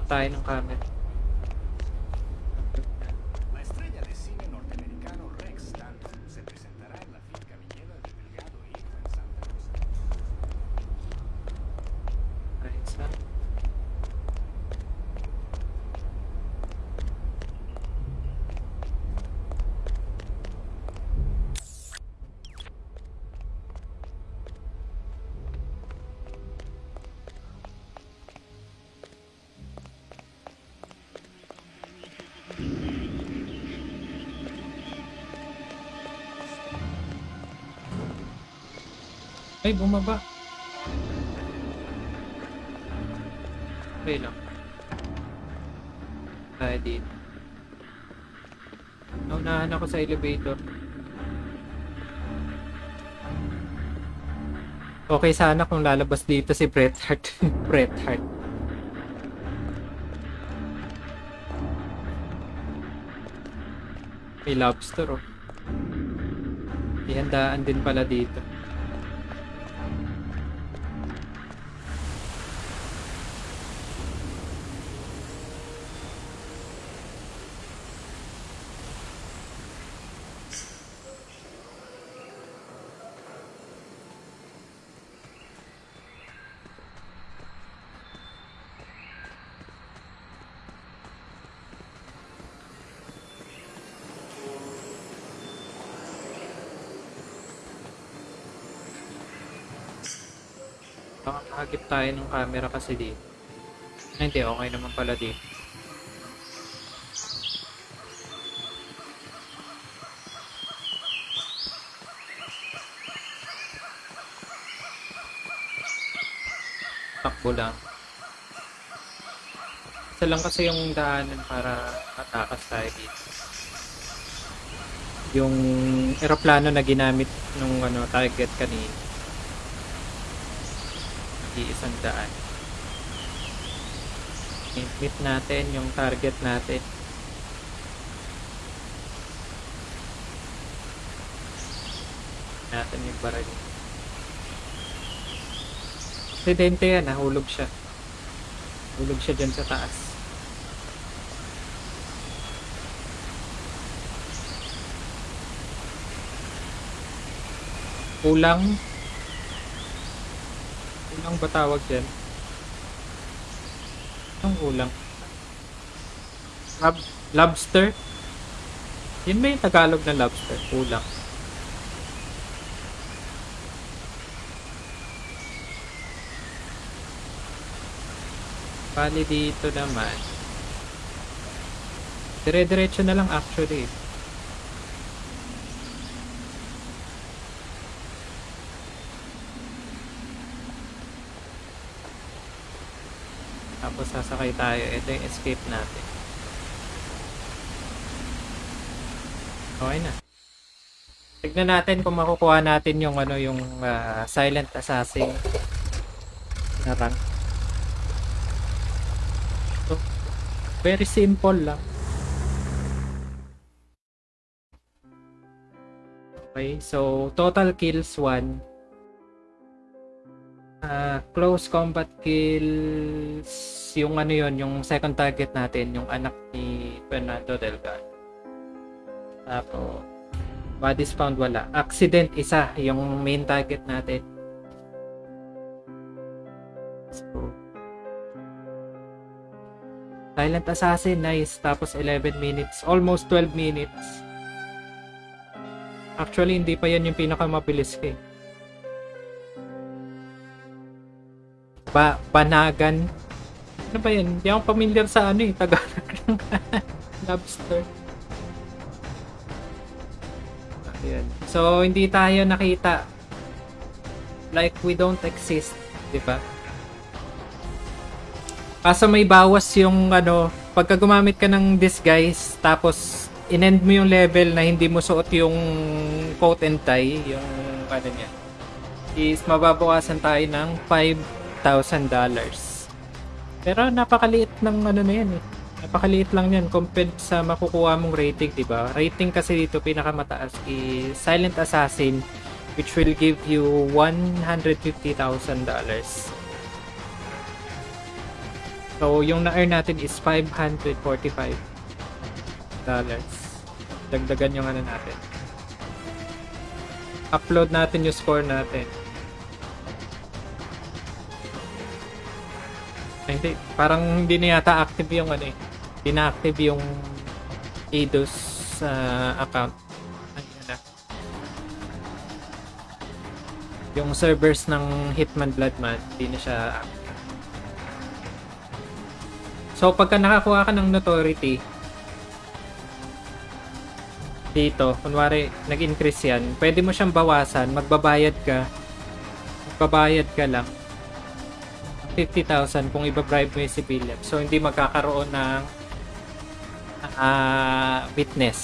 Tayo ng camera. Ay, bumaba. Okay lang. Tayo dito. Naunahan ako sa elevator. Okay sana kung lalabas dito si Bret Hart. Bret Hart. May lobster oh. May handaan din pala dito. Baka makagip tayo ng camera kasi dito. Ay, hindi, okay naman pala dito. Takbo lang. Isa lang kasi yung daanan para matakas tayo dito. Yung eroplano na ginamit nung ano, target kanina. Iisang daan. I-meet natin yung target natin. Natin yung baril. Aksidente yan, nahulog siya. Hulog siya dyan sa taas. Kulang. Kulang ba tawag dyan? Anong kulang? Lob lobster? Yun ba yung Tagalog na lobster? Kulang. Bali dito naman. Dire-diretso na lang actually. Tapos sasakay tayo. Ito yung escape natin. Okay na. Tignan natin kung makukuha natin yung ano yung ah, silent assassin na rank. So, very simple lang. Okay, so total kills 1. Ah, close combat kills yung ano yon yung second target natin, yung anak ni Fernando Delgado. Tapos bodies found wala. Accident isa, yung main target natin. So, Silent Assassin, nice. Tapos 11 minutes. Almost 12 minutes. Actually, hindi pa yan yung pinakamabilis ko eh. Ba Banagan. Ano ba yan? Hindi ako familiar sa ano eh. Tagalog ng lobster. Ayan. So, hindi tayo nakita. Like, we don't exist. Di ba? Kaso may bawas yung ano, pagka gumamit ka ng disguise, tapos in-end mo yung level na hindi mo suot yung coat and tie, yung ano niya, is mababawasan tayo ng $5,000. Pero napakaliit ng ano na yan eh. Napakaliit lang yan compared sa makukuha mong rating, di ba? Rating kasi dito pinakamataas is Silent Assassin which will give you $150,000. So, yung na-earn natin is $545. Dagdagan yung ano natin. Upload natin yung score natin. Hindi. Parang hindi na yata active yung ano eh. Hindi na active yung Eidos uh, account. Ay, na. Yung servers ng Hitman Bloodman, hindi na siya active. So, pagka nakakuha ka ng notoriety, dito, kunwari, nag-increase yan, pwede mo siyang bawasan, magbabayad ka, magbabayad ka lang, 50,000 kung ibabribe mo yung si Philip. So, hindi magkakaroon ng uh, witness.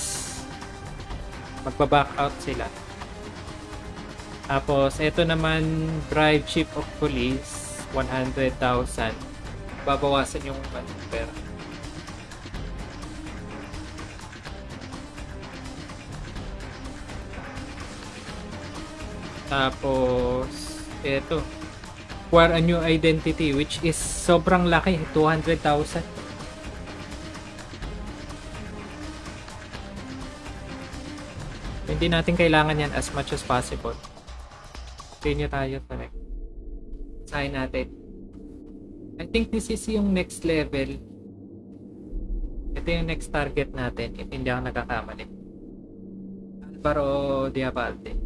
Magbaback out sila. Tapos, ito naman, bribe chief of police, 100,000. Babawasan yung pera. Tapos, ito, Acquire a new identity which is sobrang laki. 200,000. Hindi natin kailangan yan as much as possible. Continue tayo talaga. Sign natin. I think this is yung next level. Ito yung next target natin if hindi ako nagkakamali. Alvaro Diabalde.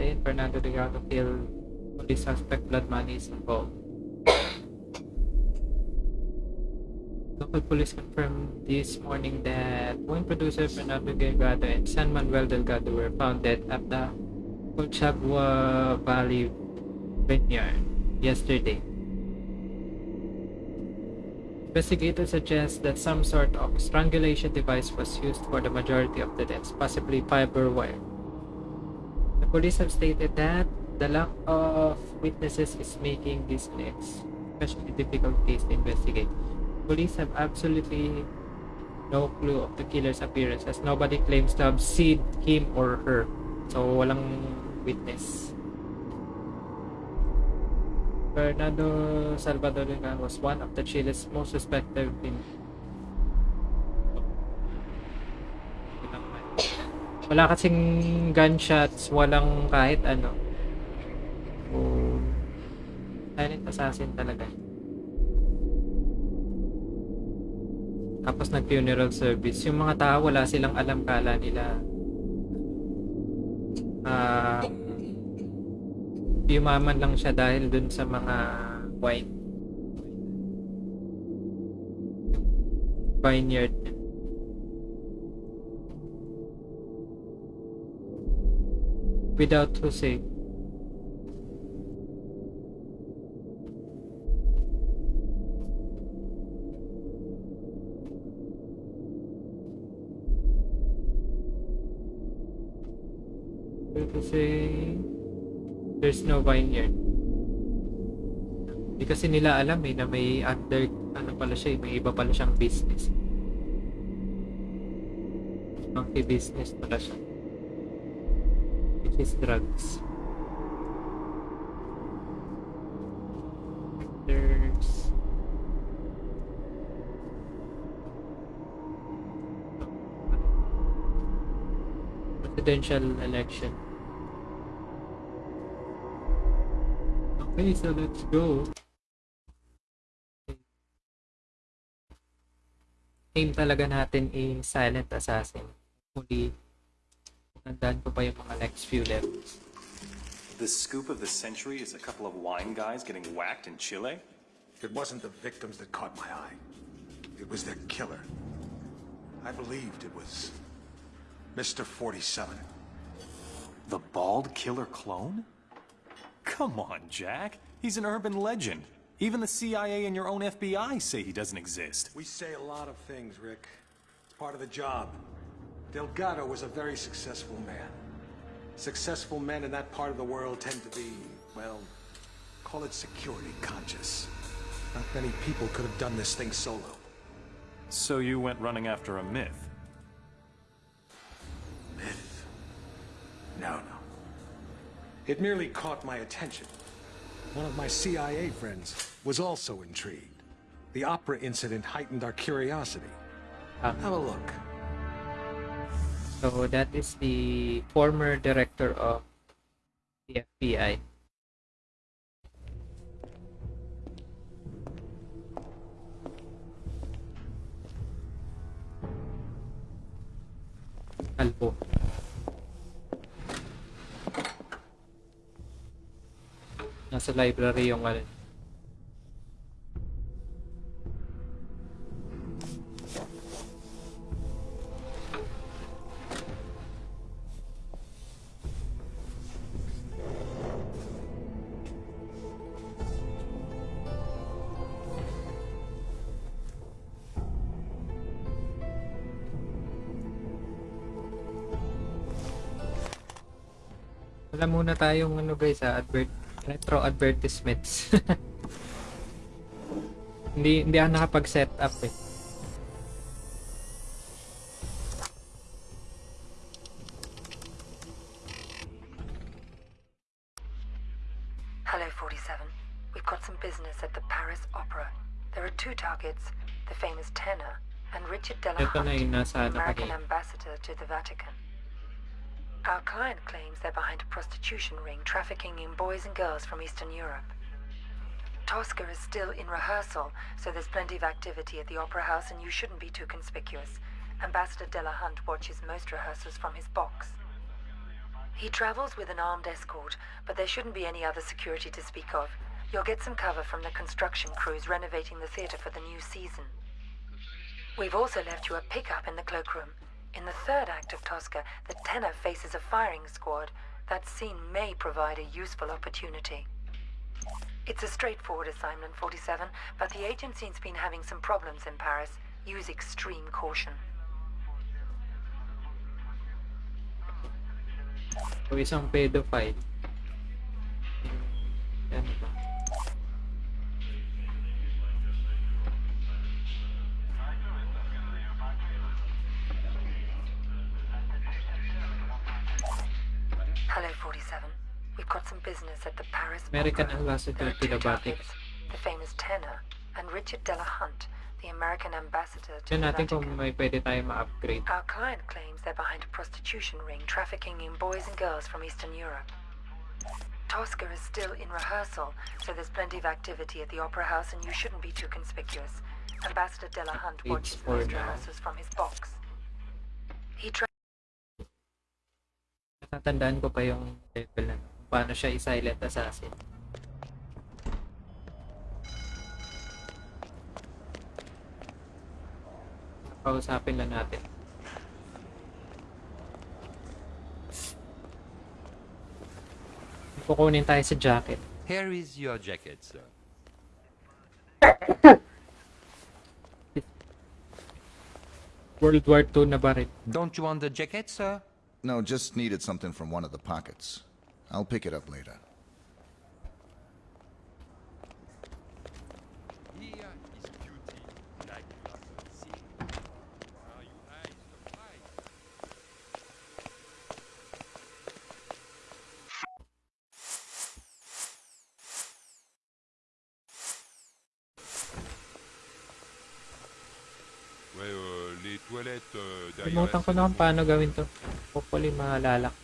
Natin. Fernando Delgado kill police suspect blood money is involved. Local police confirmed this morning that wine producer Fernando Delgado and San Manuel Delgado were found dead at the Colchagua Valley vineyard yesterday. Investigators suggest that some sort of strangulation device was used for the majority of the deaths, possibly fiber wire. Police have stated that the lack of witnesses is making this an especially difficult case to investigate. Police have absolutely no clue of the killer's appearance as nobody claims to have seen him or her. So, walang witness. Fernando Salvador was one of the Chile's most suspected in wala kasing gunshots, walang kahit ano. So, silent assassin talaga. Tapos nag-funeral service. Yung mga tao, wala silang alam kala nila. Ah, yumaman lang siya dahil dun sa mga wine. Vineyard. Without Jose. Jose. There's no vineyard. Hindi kasi nila alam eh na may under, ano pala siya eh, may iba pala siyang business. Monkey business pala siya. Is drugs. There's... Presidential election. Okay, so let's go. Aim talaga natin is Silent Assassin. Huli, nandaan ko pa yung mga next few levels. The scoop of the century is a couple of wine guys getting whacked in Chile? It wasn't the victims that caught my eye. It was their killer. I believed it was Mr. 47. The bald killer clone? Come on, Jack. He's an urban legend. Even the CIA and your own FBI say he doesn't exist. We say a lot of things, Rick. It's part of the job. Delgado was a very successful man. Successful men in that part of the world tend to be, well, call it security conscious. Not many people could have done this thing solo. So you went running after a myth? Myth? No, no. It merely caught my attention. One of my CIA friends was also intrigued. The opera incident heightened our curiosity. Have a look. So that is the former director of the FBI. Kalbo. Nasa library yung ano. tayong ano guys ha, advert retro advertisements. hindi hindi ako nakapag-set up eh. Prostitution ring trafficking in boys and girls from Eastern Europe. Tosca is still in rehearsal, so there's plenty of activity at the Opera House and you shouldn't be too conspicuous. Ambassador Delahunt watches most rehearsals from his box. He travels with an armed escort, but there shouldn't be any other security to speak of. You'll get some cover from the construction crews renovating the theatre for the new season. We've also left you a pickup in the cloakroom. In the third act of Tosca, the tenor faces a firing squad. That scene may provide a useful opportunity. It's a straightforward assignment, 47, but the agency's been having some problems in Paris. Use extreme caution. Isang pedophile. Ano ba? Hello, 47. We've got some business at the Paris American Opera. ambassador to the Vatican. the famous tenor and Richard Delahunt, the American ambassador to Tignan the natin Vatican. kung may pwede tayo ma-upgrade. Our client claims they're behind a prostitution ring trafficking in boys and girls from Eastern Europe. Tosca is still in rehearsal, so there's plenty of activity at the Opera House and you shouldn't be too conspicuous. Ambassador Delahunt Page watches most rehearsals from his box. He Natatandaan ko pa yung level na kung paano siya i-silent assassin. Kausapin lang natin. Kukunin tayo sa jacket. Here is your jacket, sir. World War II na ba rin? Don't you want the jacket, sir? No, just needed something from one of the pockets. I'll pick it up later. Here is beauty, like you have not seen. Are you eyes of light? Ouais, euh, les toilettes euh, derrière Limutan ko na kung paano gawin to. Hopefully maalala. ko.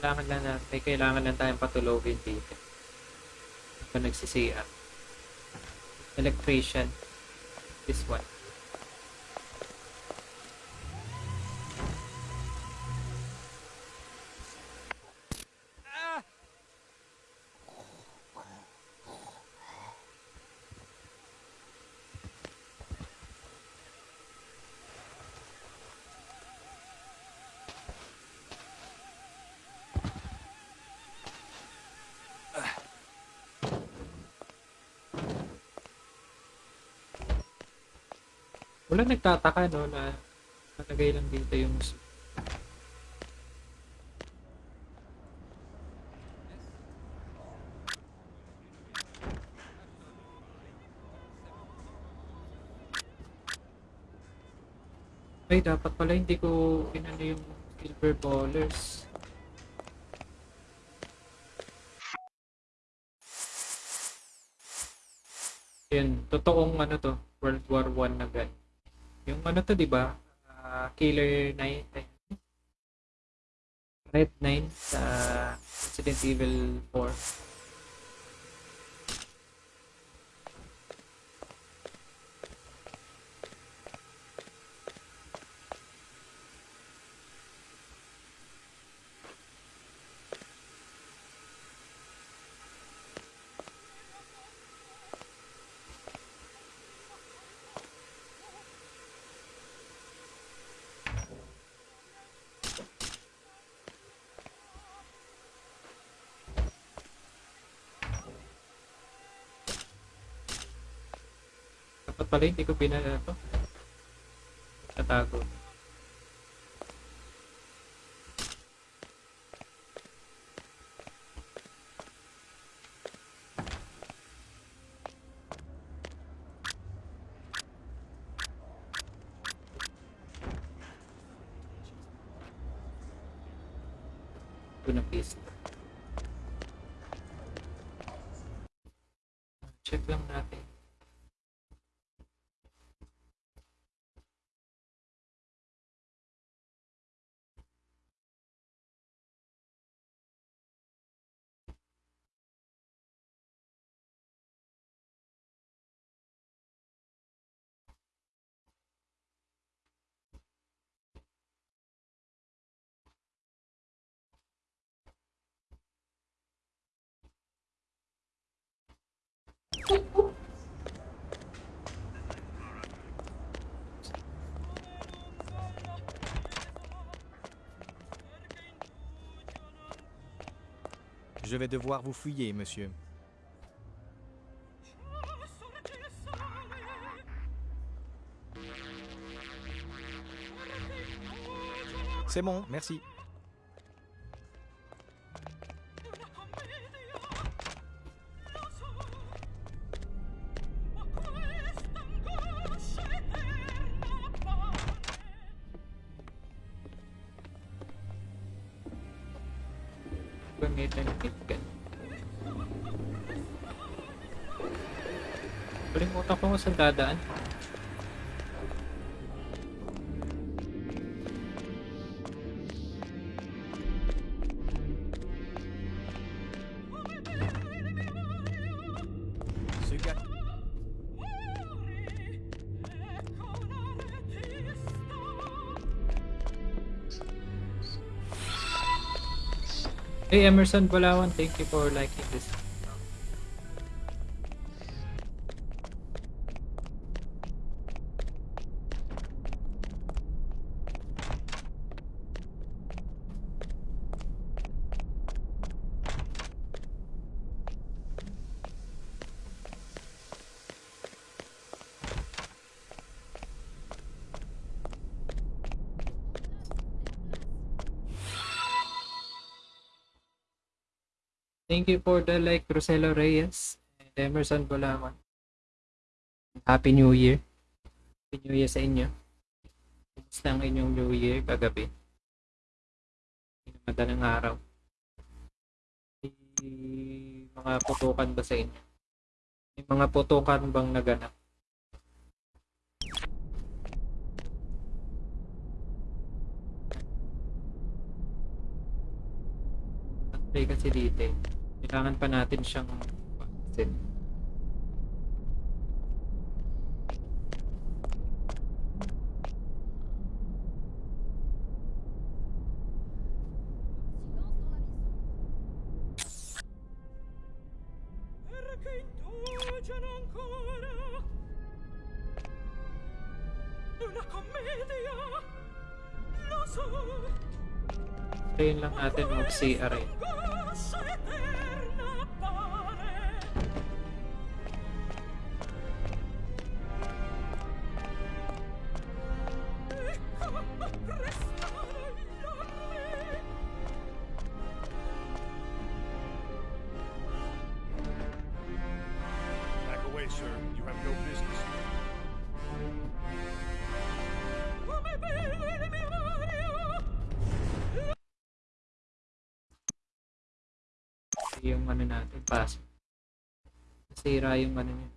Kailangan lang na, may kailangan lang tayong patulogin dito. Ito nagsisiya. Electrician. This one. Wala nagtataka no na nalagay lang dito yung Ay, dapat pala hindi ko inano yung silver ballers. Yun, totoong ano to, World War 1 na gan. Yung ano to, di ba? Ah, Killer 9, eh, Red 9 sa Resident Evil 4. Pala hindi ko pinala to. Tatago. Je vais devoir vous fouiller, monsieur. C'est bon, merci. Kalimutan ko kung saan dadaan. Suga. Hey Emerson Balawan, thank you for liking this. Thank you for the like, Roselo Reyes and Emerson Balawan. Happy New Year. Happy New Year sa inyo. Kumusta ang inyong New Year kagabi? Madalang araw. May mga putukan ba sa inyo? May mga putukan bang naganap? Play kasi dito eh. Kailangan pa natin siyang so, Tayin lang natin mag-CR eh. Sir. You have no business here. Yung ano natin, pass. Nasira yung ano niya.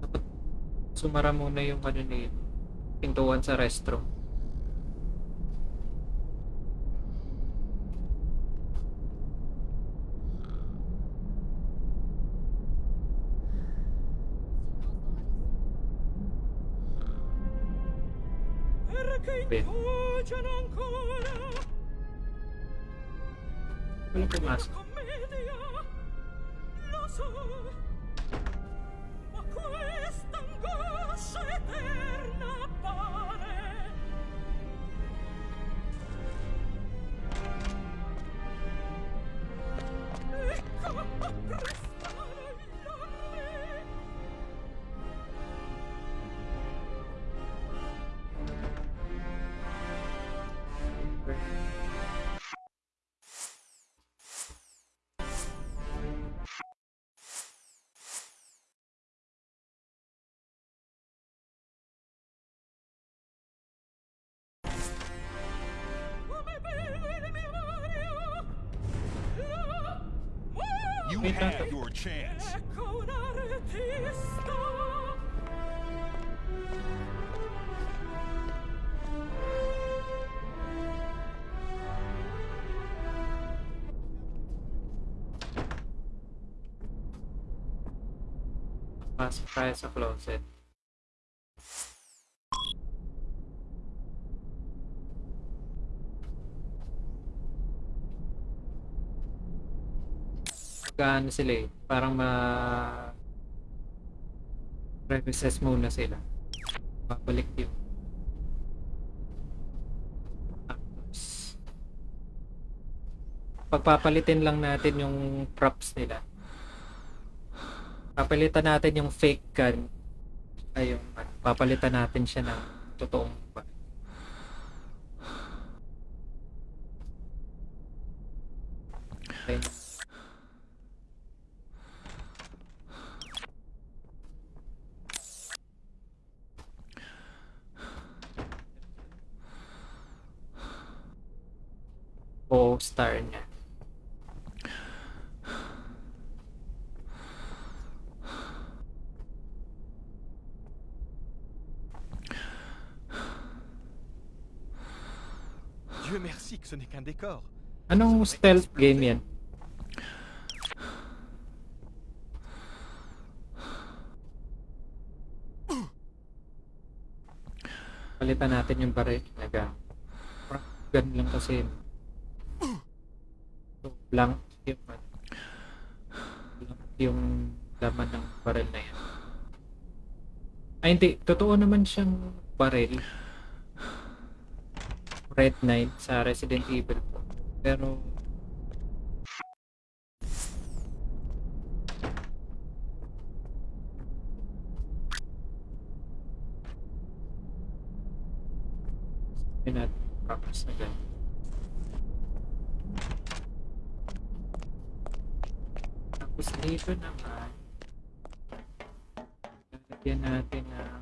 Dapat sumara muna yung ano na yun. Pintuan sa restroom. Bueno, ¿qué más? Wait lang. had your chance. Pasok tayo sa closet. Magkaano sila eh. Parang ma... Revises muna sila. Babalik yung... Tapos... Pagpapalitin lang natin yung props nila. Papalitan natin yung fake gun. Ay, yung, ano, papalitan natin siya ng totoong. Okay. O star niya. Dieu merci que ce n'est qu'un décor. Anong stealth game yan? Palitan natin yung baril. Naga. Gun lang kasi. Blank yung. Blank yung laman ng baril na yan. Ay hindi, totoo naman siyang baril. Red Knight sa Resident Evil. Pero Sabihin natin practice na ganyan. Tapos dito naman. Lalagyan natin na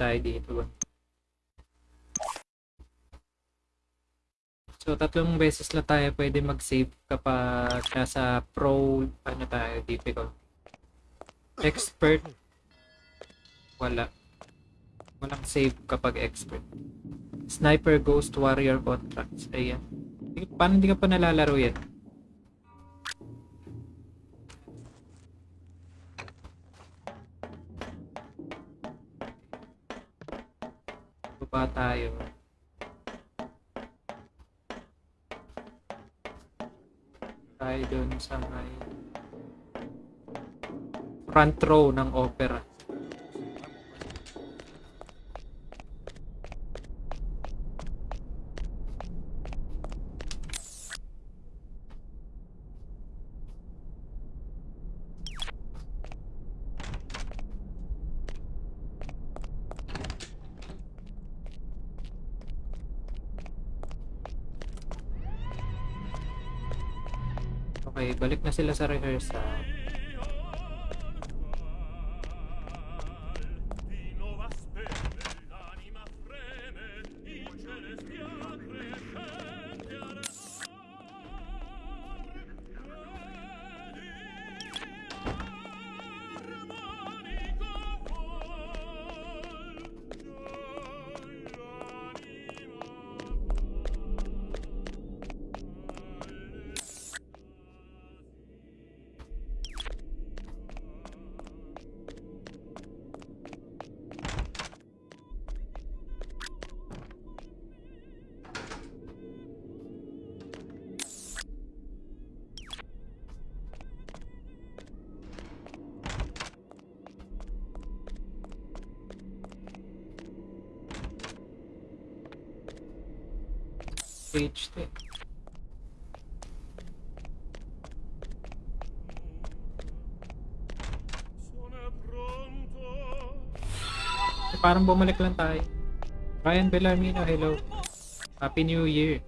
tayo dito? So, tatlong beses na tayo pwede mag-save kapag nasa pro, ano tayo, difficult. Expert, wala. Walang save kapag expert. Sniper Ghost Warrior Contracts. Ayan. Paano hindi ka pa nalalaro yan? Baba tayo. Tayo dun sa may front row ng opera. Sa rehearsal. Parang bumalik lang tayo. Ryan Bellarmino, hello. Happy New Year.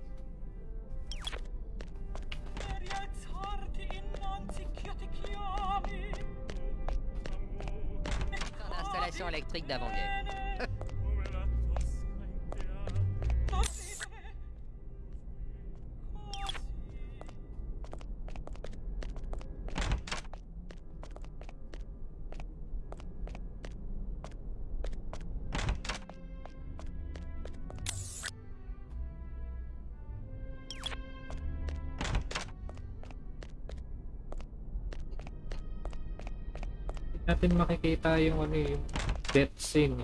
Natin makikita yung ano eh, yung death scene.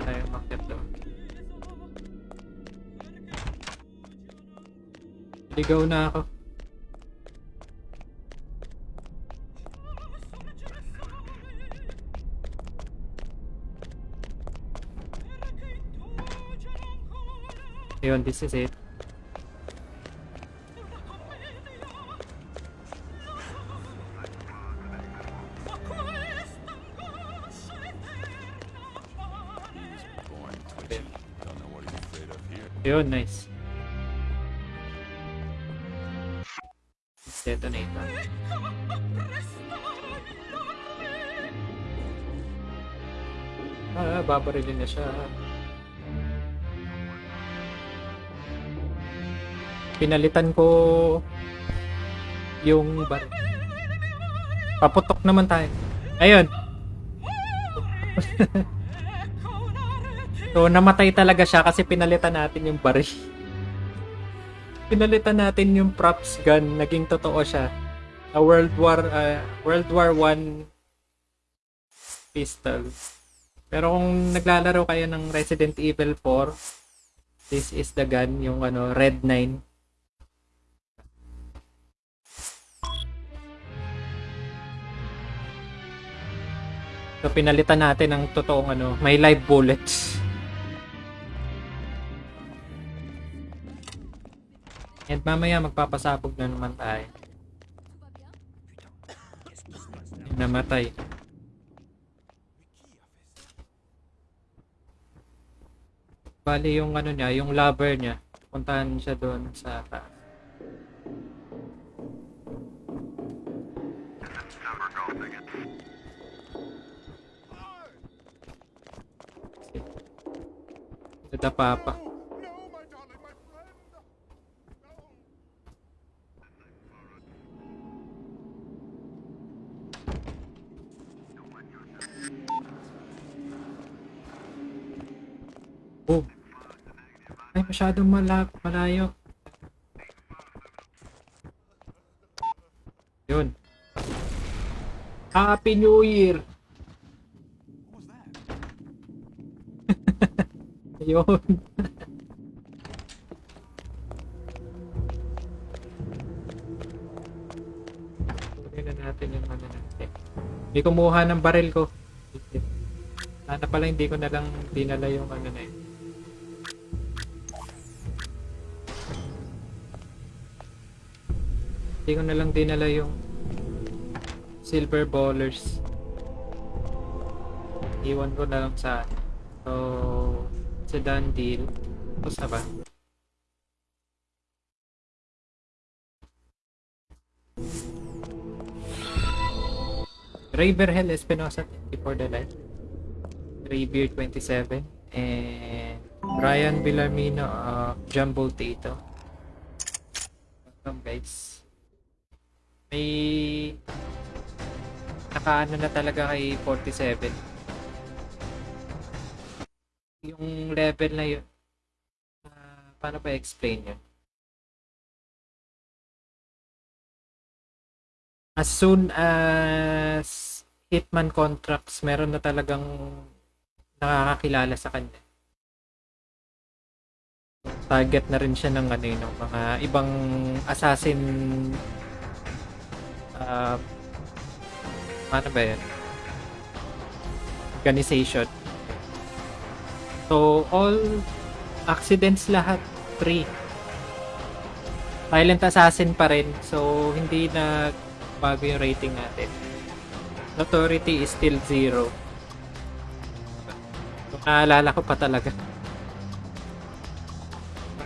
Tayo makit doon. Ligaw na ako. Yun, this is it. Of here. Yun, nice. Detonator. Ah, babarilin na siya. Pinalitan ko yung bar. Paputok naman tayo. Ayun. so, namatay talaga siya kasi pinalitan natin yung baril. pinalitan natin yung props gun, naging totoo siya. A World War uh, World War 1 pistol. Pero kung naglalaro kayo ng Resident Evil 4, this is the gun, yung ano, Red 9. So pinalitan natin ng totoong ano, may live bullets. And mamaya magpapasabog na naman tayo. Namatay. Bali yung ano niya, yung lover niya, puntahan siya doon sa taas. Sa papa. Oh. Ay, masyadong mala malayo. Yun. Happy New Year! Yun. Kunin na natin yung ano natin. Hindi kumuha ng baril ko. Sana pala hindi ko na lang dinala yung ano na yun. Hindi ko na lang dinala yung silver ballers. Iwan ko na lang sa So, it's a done deal. Tapos na ba? Raverhell Espinosa, for the light. Raybeard 27. And Brian Villamino, uh, Jumbo Tato. Welcome guys. May nakaano na talaga kay 47 yung level na yun, uh, paano ba explain yun? As soon as Hitman contracts, meron na talagang nakakakilala sa kanya. Target na rin siya ng ano yun, mga ibang assassin uh, paano ba yun? Organization. So, all accidents lahat, free. Silent Assassin pa rin. So, hindi na bago yung rating natin. Notoriety is still zero. Naalala ko pa talaga.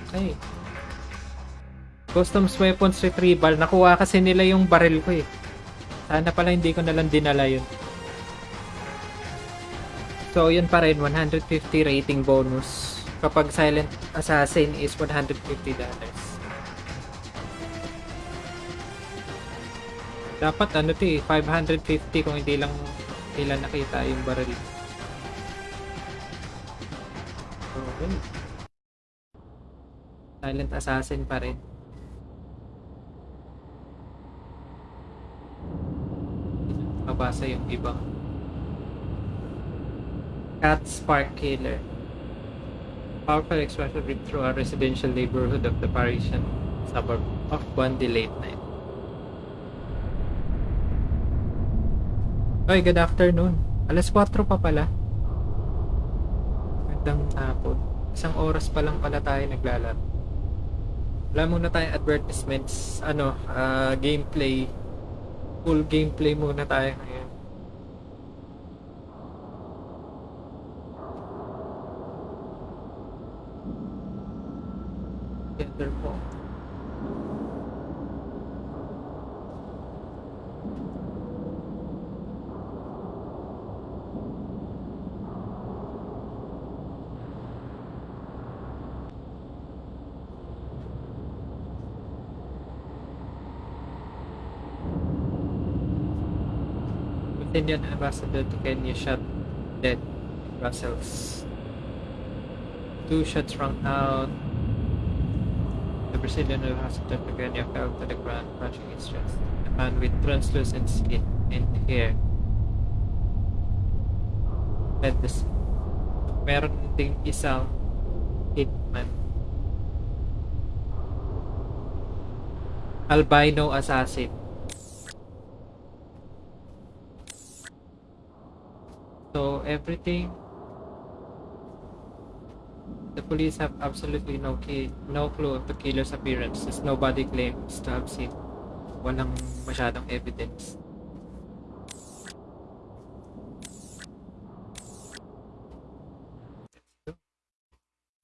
Okay. Customs weapons retrieval. Nakuha kasi nila yung barrel ko eh. Sana pala hindi ko nalang dinala yun. So, yun pa rin. 150 rating bonus. Kapag Silent Assassin is $150. Dapat ano to eh, 550 kung hindi lang nila nakita yung barrel. Okay. Silent Assassin pa rin. Mabasa yung ibang Cat Spark Killer. Powerful expression ripped through a residential neighborhood of the Parisian suburb of Bundy late night. Oy, good afternoon. Alas 4 pa pala. Magandang hapon. Isang oras pa lang pala tayo naglalaro. Wala muna tayong advertisements. Ano, ah, gameplay. Full gameplay muna tayo ngayon. Together po. Indian ambassador to Kenya shot dead in Brussels. Two shots rang out. The Brazilian ambassador to Kenya fell to the ground, clutching its chest. A man with translucent skin and hair led the. Meron ding isang hitman. Albino assassin. So everything the police have absolutely no key, no clue of the killer's appearance as nobody claims to have seen. Walang masyadong evidence.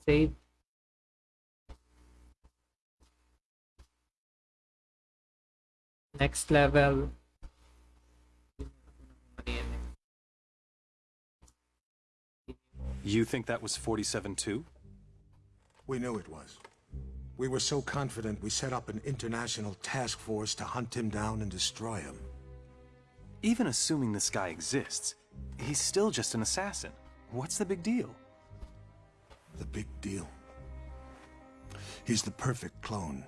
Save. Next level. You think that was 47 too? We knew it was. We were so confident we set up an international task force to hunt him down and destroy him. Even assuming this guy exists, he's still just an assassin. What's the big deal? The big deal. He's the perfect clone.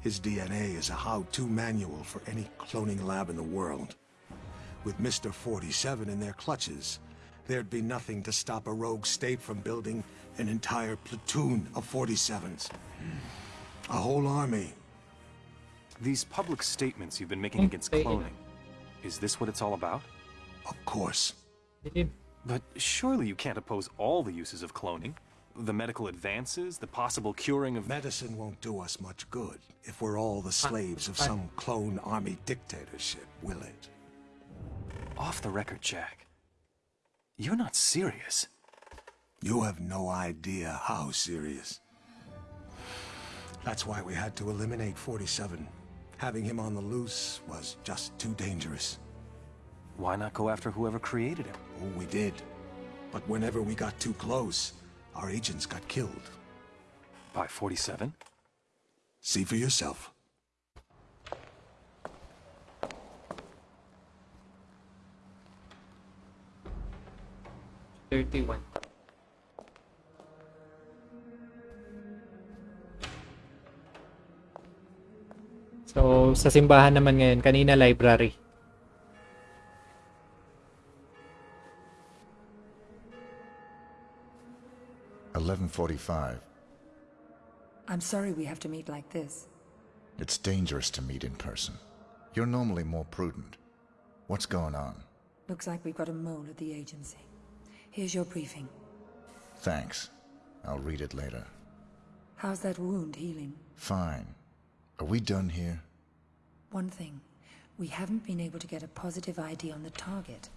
His DNA is a how-to manual for any cloning lab in the world. With Mr. 47 in their clutches, there'd be nothing to stop a rogue state from building an entire platoon of 47s. A whole army. These public statements you've been making against cloning, is this what it's all about? Of course. But surely you can't oppose all the uses of cloning. The medical advances, the possible curing of... Medicine won't do us much good if we're all the slaves of some clone army dictatorship, will it? Off the record, Jack. You're not serious. You have no idea how serious. That's why we had to eliminate 47. Having him on the loose was just too dangerous. Why not go after whoever created him? Oh, we did. But whenever we got too close, our agents got killed. By 47? See for yourself. Thirty-one. So, sa simbahan naman ngayon, kanina library. Eleven forty-five. I'm sorry we have to meet like this. It's dangerous to meet in person. You're normally more prudent. What's going on? Looks like we've got a mole at the agency. Here's your briefing. Thanks. I'll read it later. How's that wound healing? Fine. Are we done here? One thing. We haven't been able to get a positive ID on the target.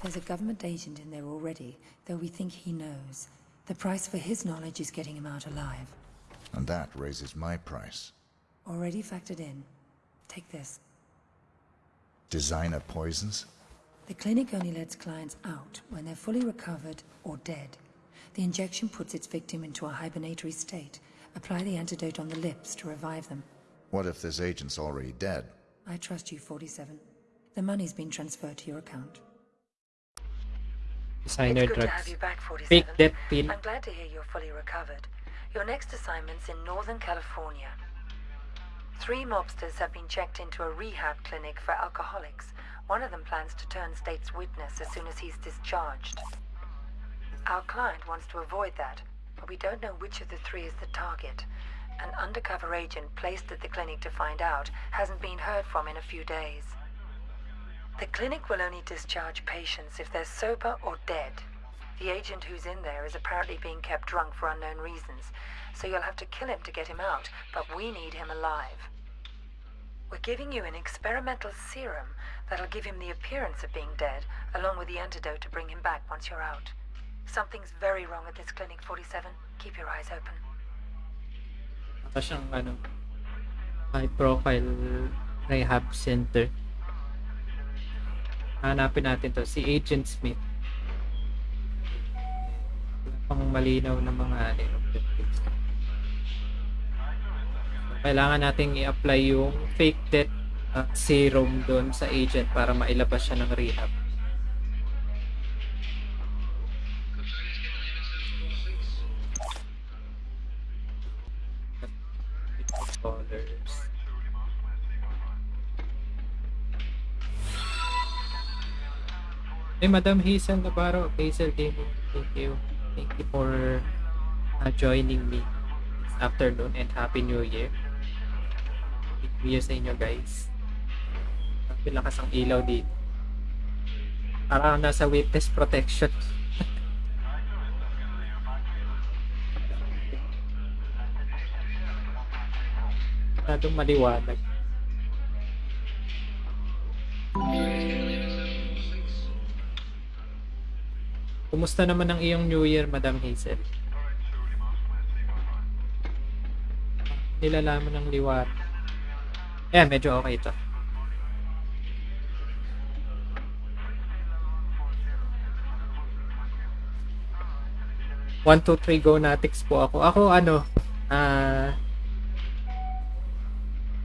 There's a government agent in there already, though we think he knows. The price for his knowledge is getting him out alive. And that raises my price. Already factored in. Take this. Designer poisons? The clinic only lets clients out when they're fully recovered or dead. The injection puts its victim into a hibernatory state. Apply the antidote on the lips to revive them. What if this agent's already dead? I trust you, 47. The money's been transferred to your account. Designer it's good to drugs. have you back, 47. Pill. I'm glad to hear you're fully recovered. Your next assignment's in Northern California. Three mobsters have been checked into a rehab clinic for alcoholics. One of them plans to turn state's witness as soon as he's discharged. Our client wants to avoid that, but we don't know which of the three is the target. An undercover agent placed at the clinic to find out hasn't been heard from in a few days. The clinic will only discharge patients if they're sober or dead. The agent who's in there is apparently being kept drunk for unknown reasons, so you'll have to kill him to get him out, but we need him alive. We're giving you an experimental serum that'll give him the appearance of being dead, along with the antidote to bring him back once you're out. Something's very wrong at this clinic, 47. Keep your eyes open. Baka siyang ano, high profile rehab center. Hanapin natin to, si Agent Smith. Pang malinaw na mga ano, objectives. Kailangan nating i-apply yung fake death serum doon sa agent para mailabas siya ng rehab. Hey, Madam Hazel Navarro, Hazel Gaming, thank you. Thank you for uh, joining me this afternoon and Happy New Year. Happy New Year sa inyo guys. Lakas ang ilaw dito. Parang nasa witness protection. Masyadong maliwanag. Kumusta naman ang iyong New Year, Madam Hazel? Nilalaman ng liwat. Eh, medyo okay ito. One, two, three, go Natix po ako. Ako, ano, ah,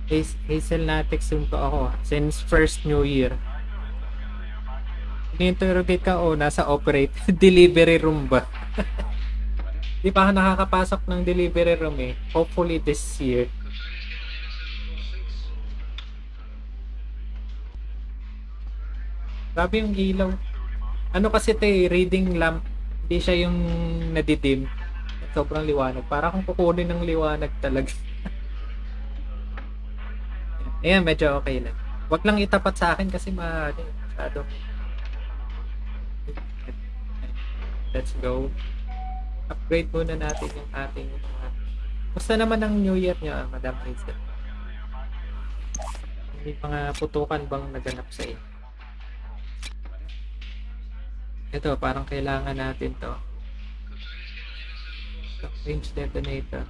Hazel, Hazel Natix yun po ako. Since first New Year. Ni-interrogate ka, oh, nasa operate. delivery room ba? Di pa ako nakakapasok ng delivery room eh. Hopefully this year. Grabe yung ilaw. Ano kasi ito eh, reading lamp. Hindi siya yung nadidim. Sobrang liwanag. Para kung kukunin ng liwanag talaga. Ayan, medyo okay lang. Huwag lang itapat sa akin kasi ma, masyado. Let's go. Upgrade muna natin yung ating uh, Basta naman ang New Year niya, Madam Hazel? May mga putukan bang naganap sa inyo? Ito, parang kailangan natin to. Range detonator.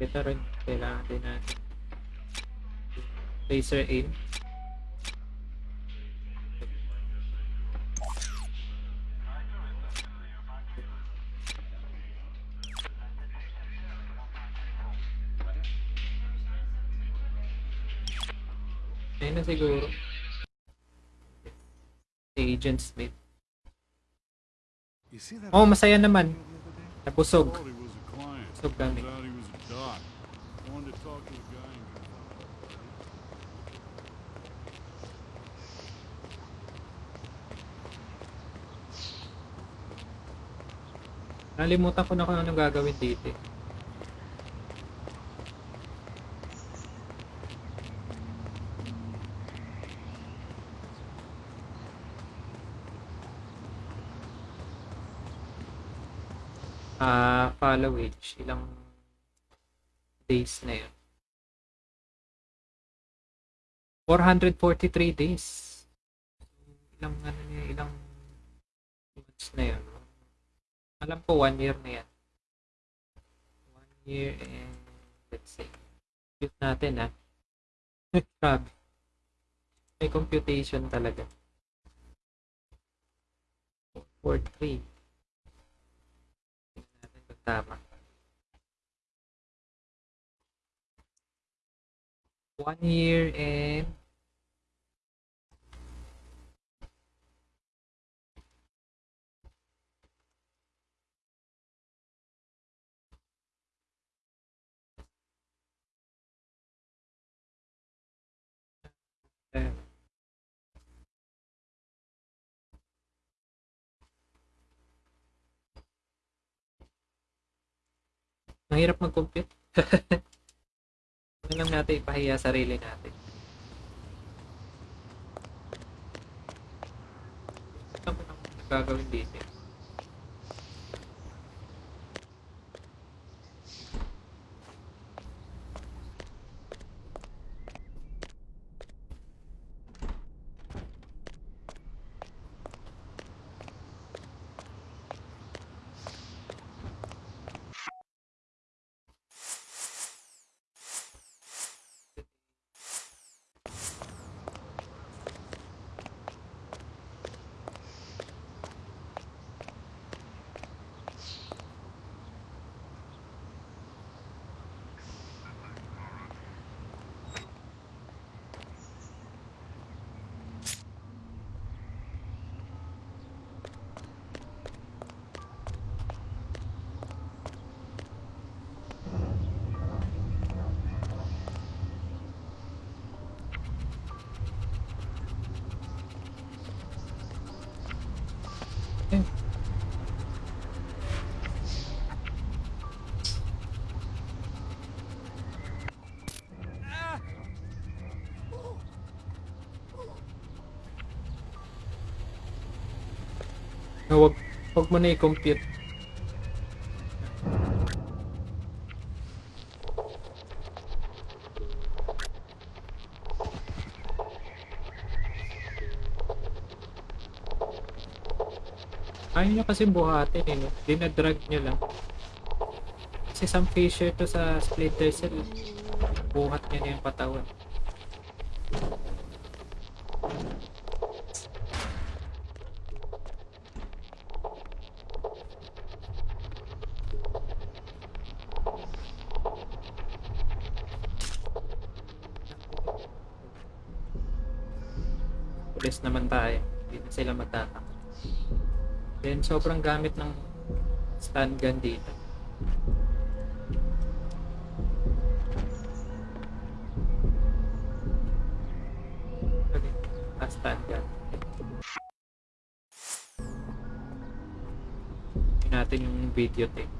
Ito rin, kailangan din natin. Laser aim. Siguro. Si Agent Smith. Oh, masaya naman. Nabusog. Busog kami. Nalimutan ko na kung anong gagawin dito. Ah, follow age. Ilang days na yun. 443 days. Ilang ano niya, ilang months na yun. Alam ko one year na yan. One year and let's say, compute natin ha. Grabe. May computation talaga. 4-3. Tama. One year and Mahirap mag-compute. Ano lang natin ipahiya sarili natin. Ano nang gagawin dito? Na wag, wag mo na i-compute. Ayaw nyo kasi buhatin eh. Dinadrag nyo lang. Kasi Sam Fisher to sa Splinter Cell. Buhat niya na yung patawan. Sobrang gamit ng stun gun dito. Okay, ah, stun gun. Tingnan natin yung video tape.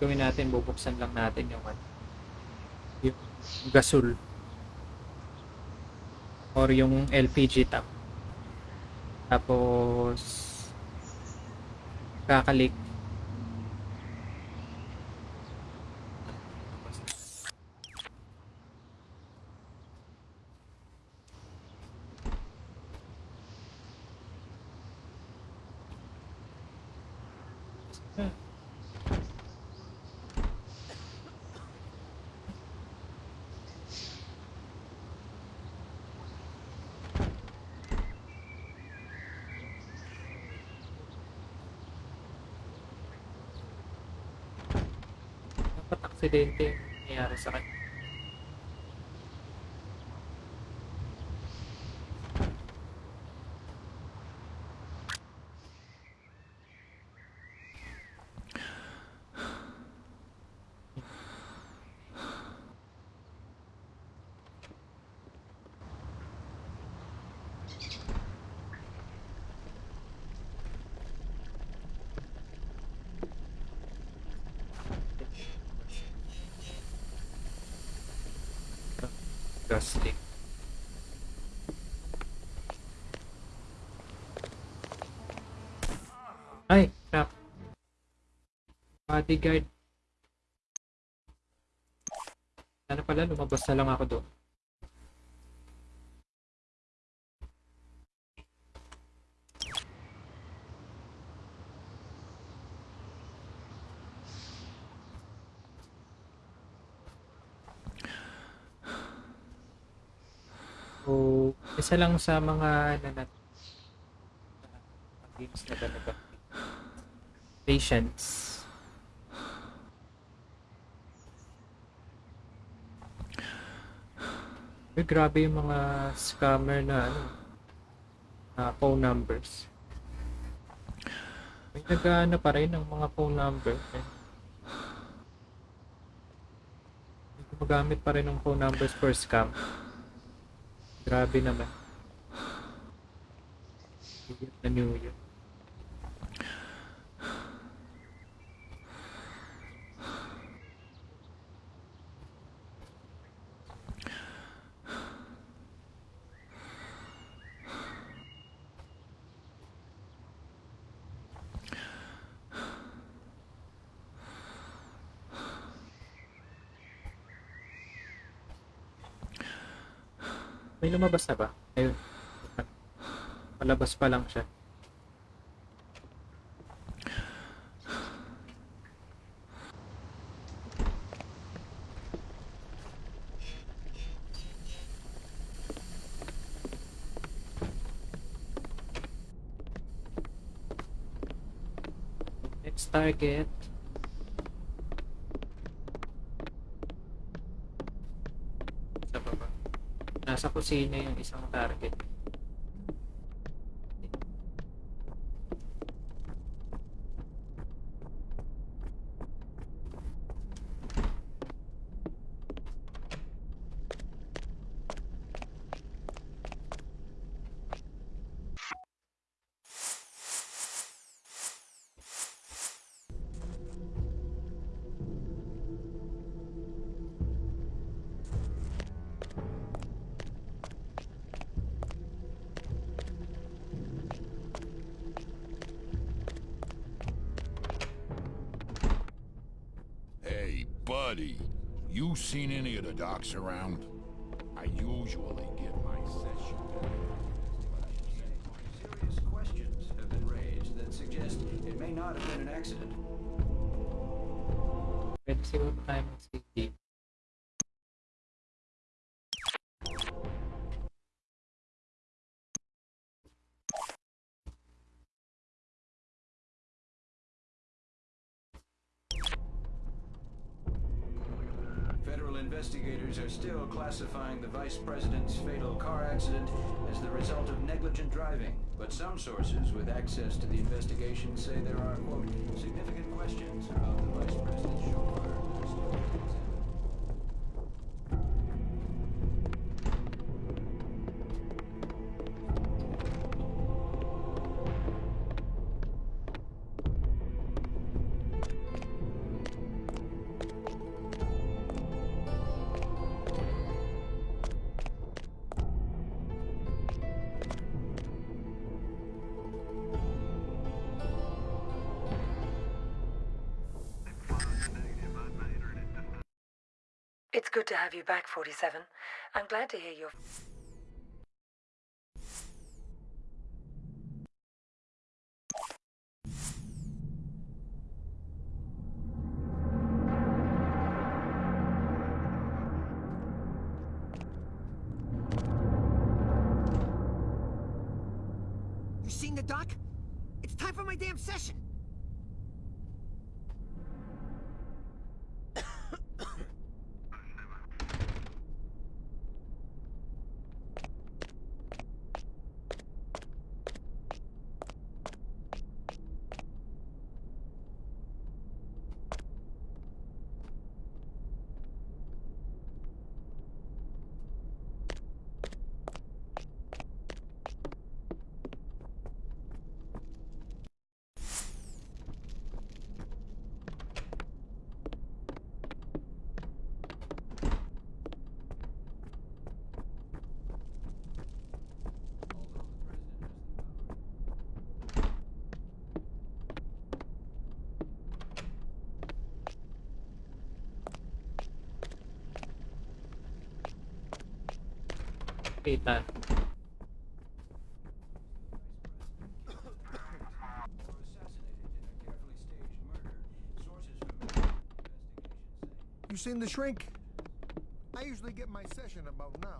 Gagawin natin, bubuksan lang natin yung ano, yung gasol or yung LPG tap. Tapos kakalik dapat aksidente yung nangyayari sa kanya. Bodyguard. Sana pala, lumabas na lang ako doon. So, isa lang sa mga nanat games na talaga. Patience. Uy, grabe yung mga scammer na ano, na phone numbers. May nag-ano pa rin ng mga phone number. Eh. Gumagamit pa rin ng phone numbers for scam. Grabe naman. Year na New Year. May lumabas na ba? Ayun. Palabas pa lang siya. Next target. Sa baba. Nasa kusina yung isang target. Around? Still classifying the vice president's fatal car accident as the result of negligent driving. But some sources with access to the investigation say there are, quote, significant questions about the vice president's chauffeur. 47. I'm glad to hear you're... You seen the doc? It's time for my damn session. Kita. You seen the shrink? I usually get my session about now.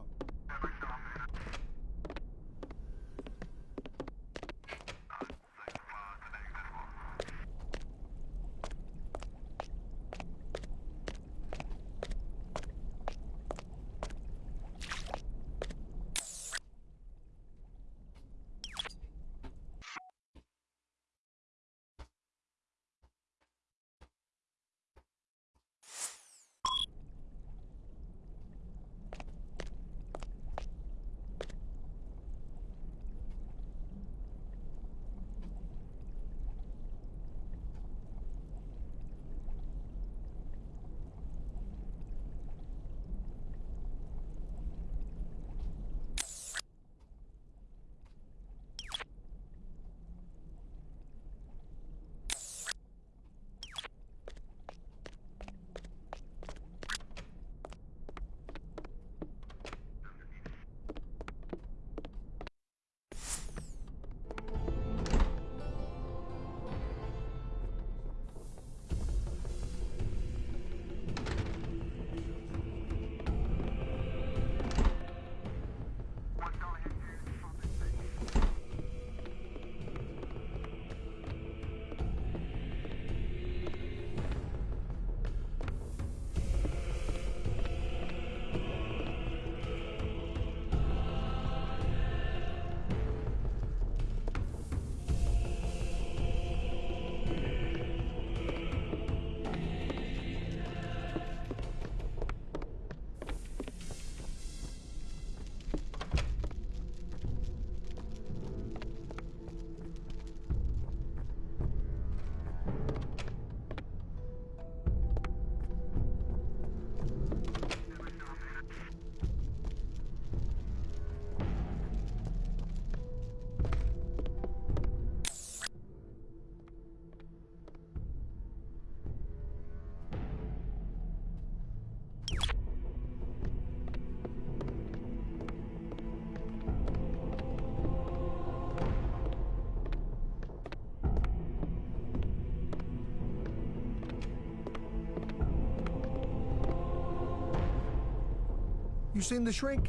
You seen the shrink?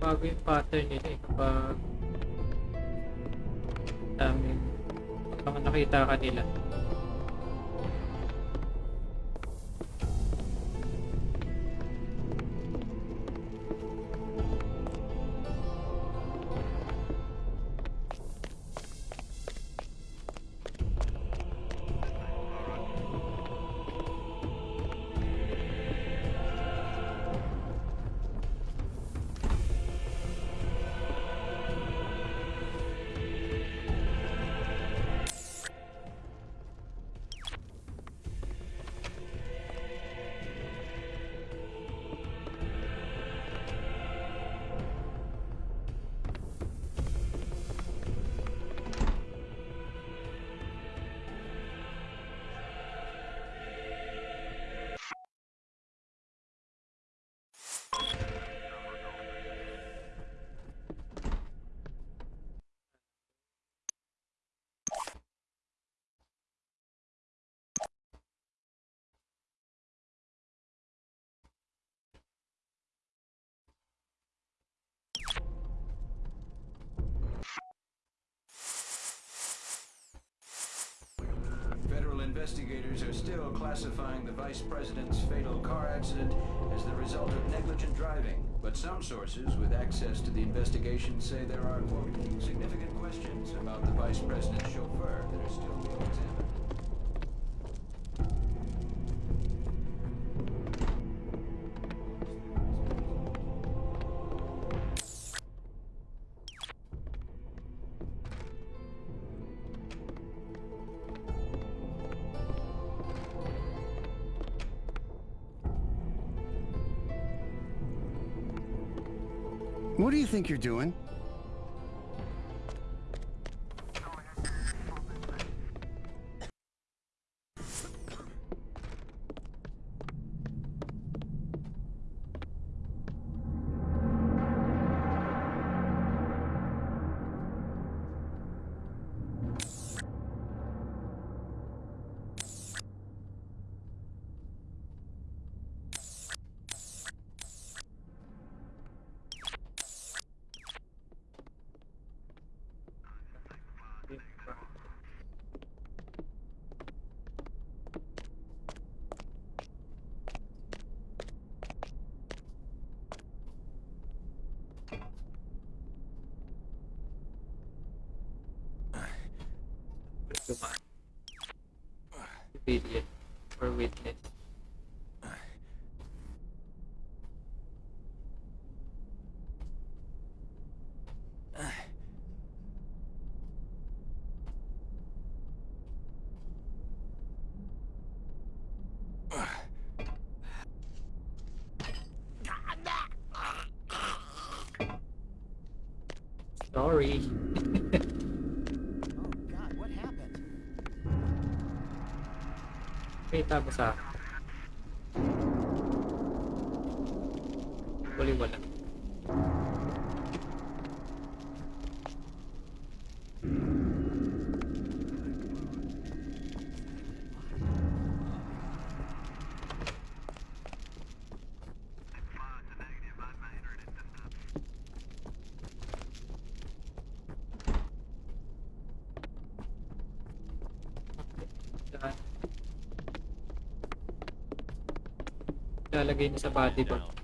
Bago yung pattern eh. Kapag daming nakita nila. Vice president's fatal car accident as the result of negligent driving. But some sources with access to the investigation say there are, quote, significant questions about the vice president's chauffeur that are still being examined. Think you're doing? Sorry. God, what happened? Kita mo sa Huli wala. Saan? Lalagay niya sa body bag.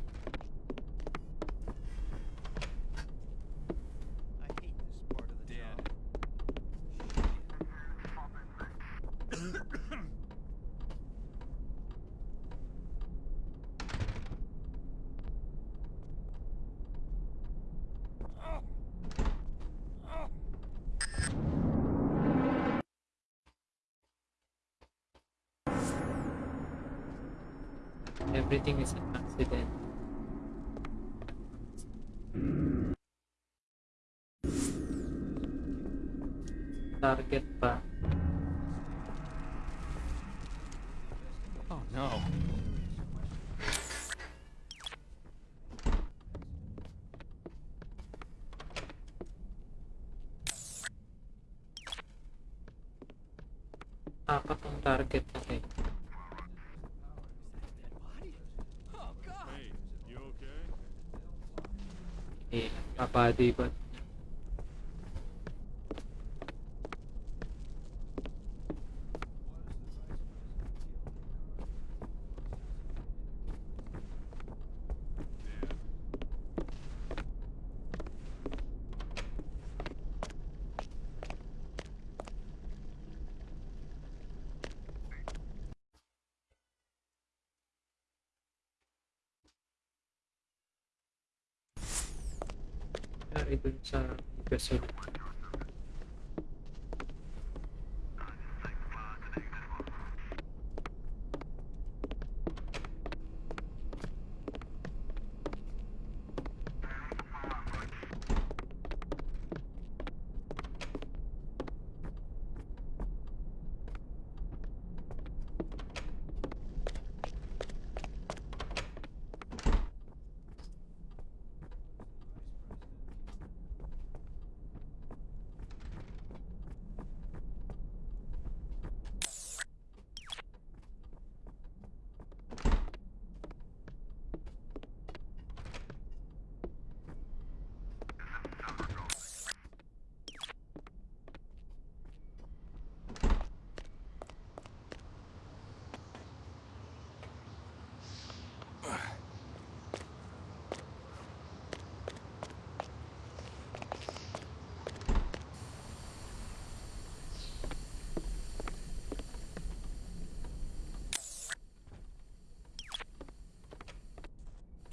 Everything is an accident. Target pa. Oh no. Apat ang target kabady ba? Nangyari dun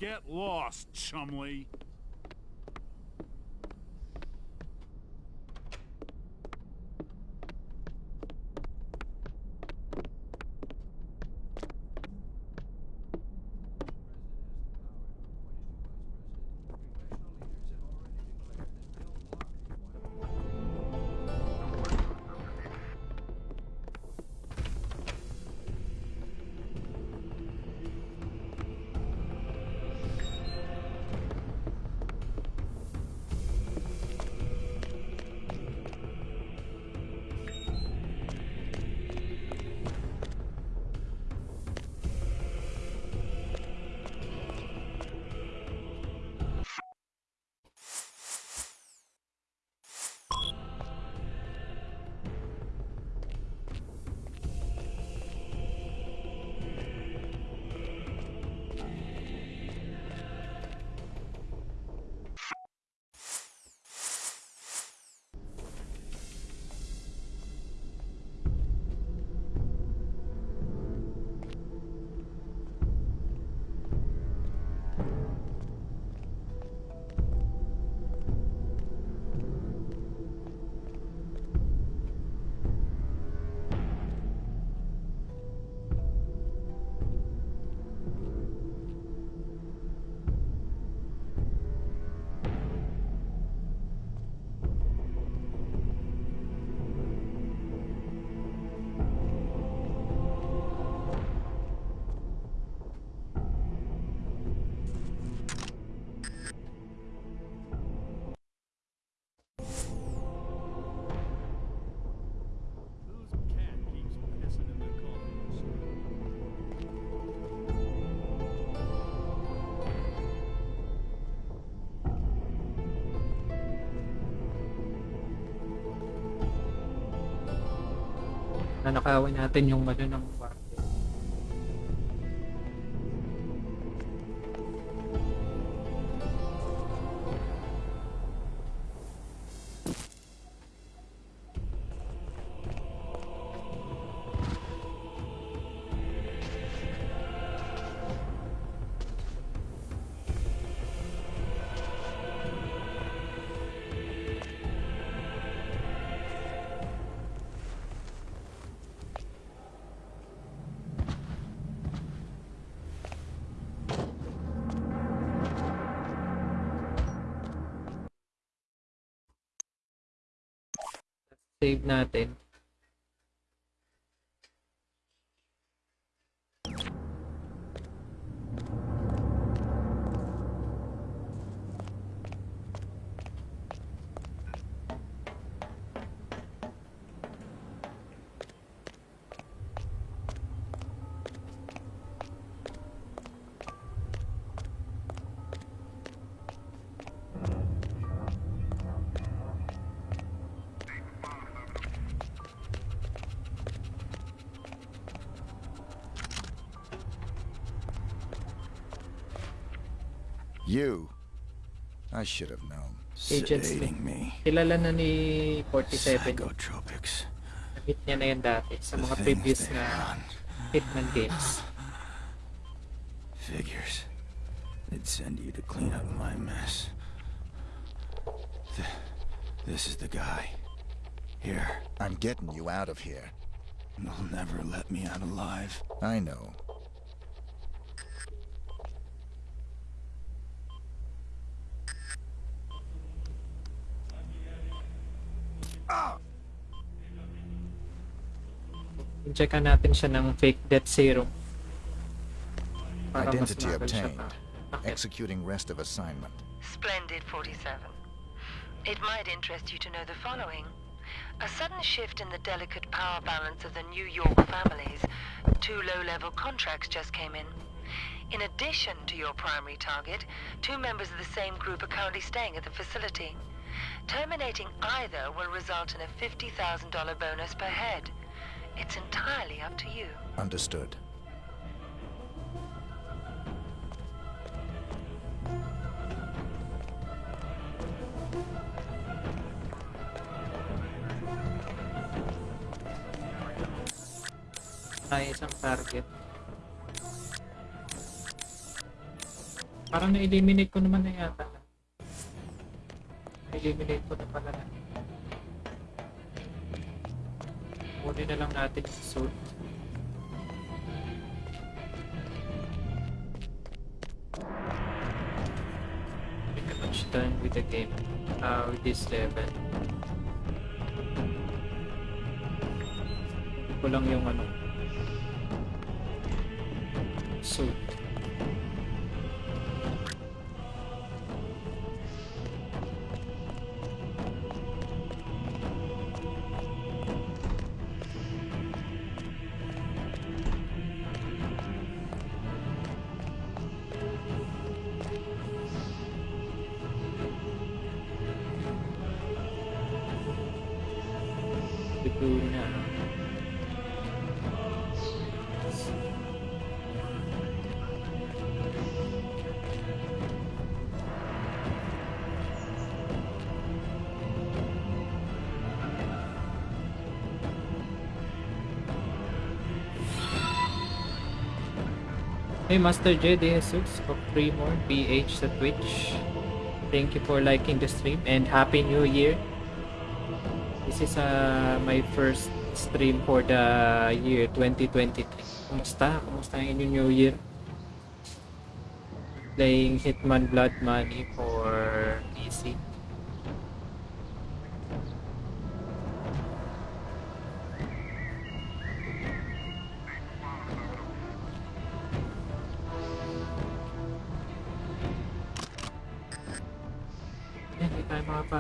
Get lost, Chumley. Nanakawin natin yung ano ng Save natin. Should have known. Agent Smith. Kilala na ni 47. Nabit niya na yan dati sa mga previous na Hitman games. Figures. They'd send you to clean up my mess. Th- this is the guy. Here. I'm getting you out of here. They'll never let me out alive. I know. Checkan natin siya ng fake death serum. Identity obtained. pa. Executing rest of assignment. Splendid 47. It might interest you to know the following. A sudden shift in the delicate power balance of the New York families. Two low-level contracts just came in. In addition to your primary target, two members of the same group are currently staying at the facility. Terminating either will result in a $50,000 bonus per head. It's entirely up to you. Understood. Tayo isang target. Parang na-eliminate ko naman na yata. Na-eliminate ko na pala na. Kunin na lang natin yung suit. Pretty much done with the game. Uh, with this level. Hindi lang yung ano. Suit. Hey Master J De Jesus of Fremore BH sa Twitch. Thank you for liking the stream and Happy New Year. This is uh, my first stream for the year 2023. Kumusta? Kumusta ang inyong New Year? Playing Hitman Blood Money for PC.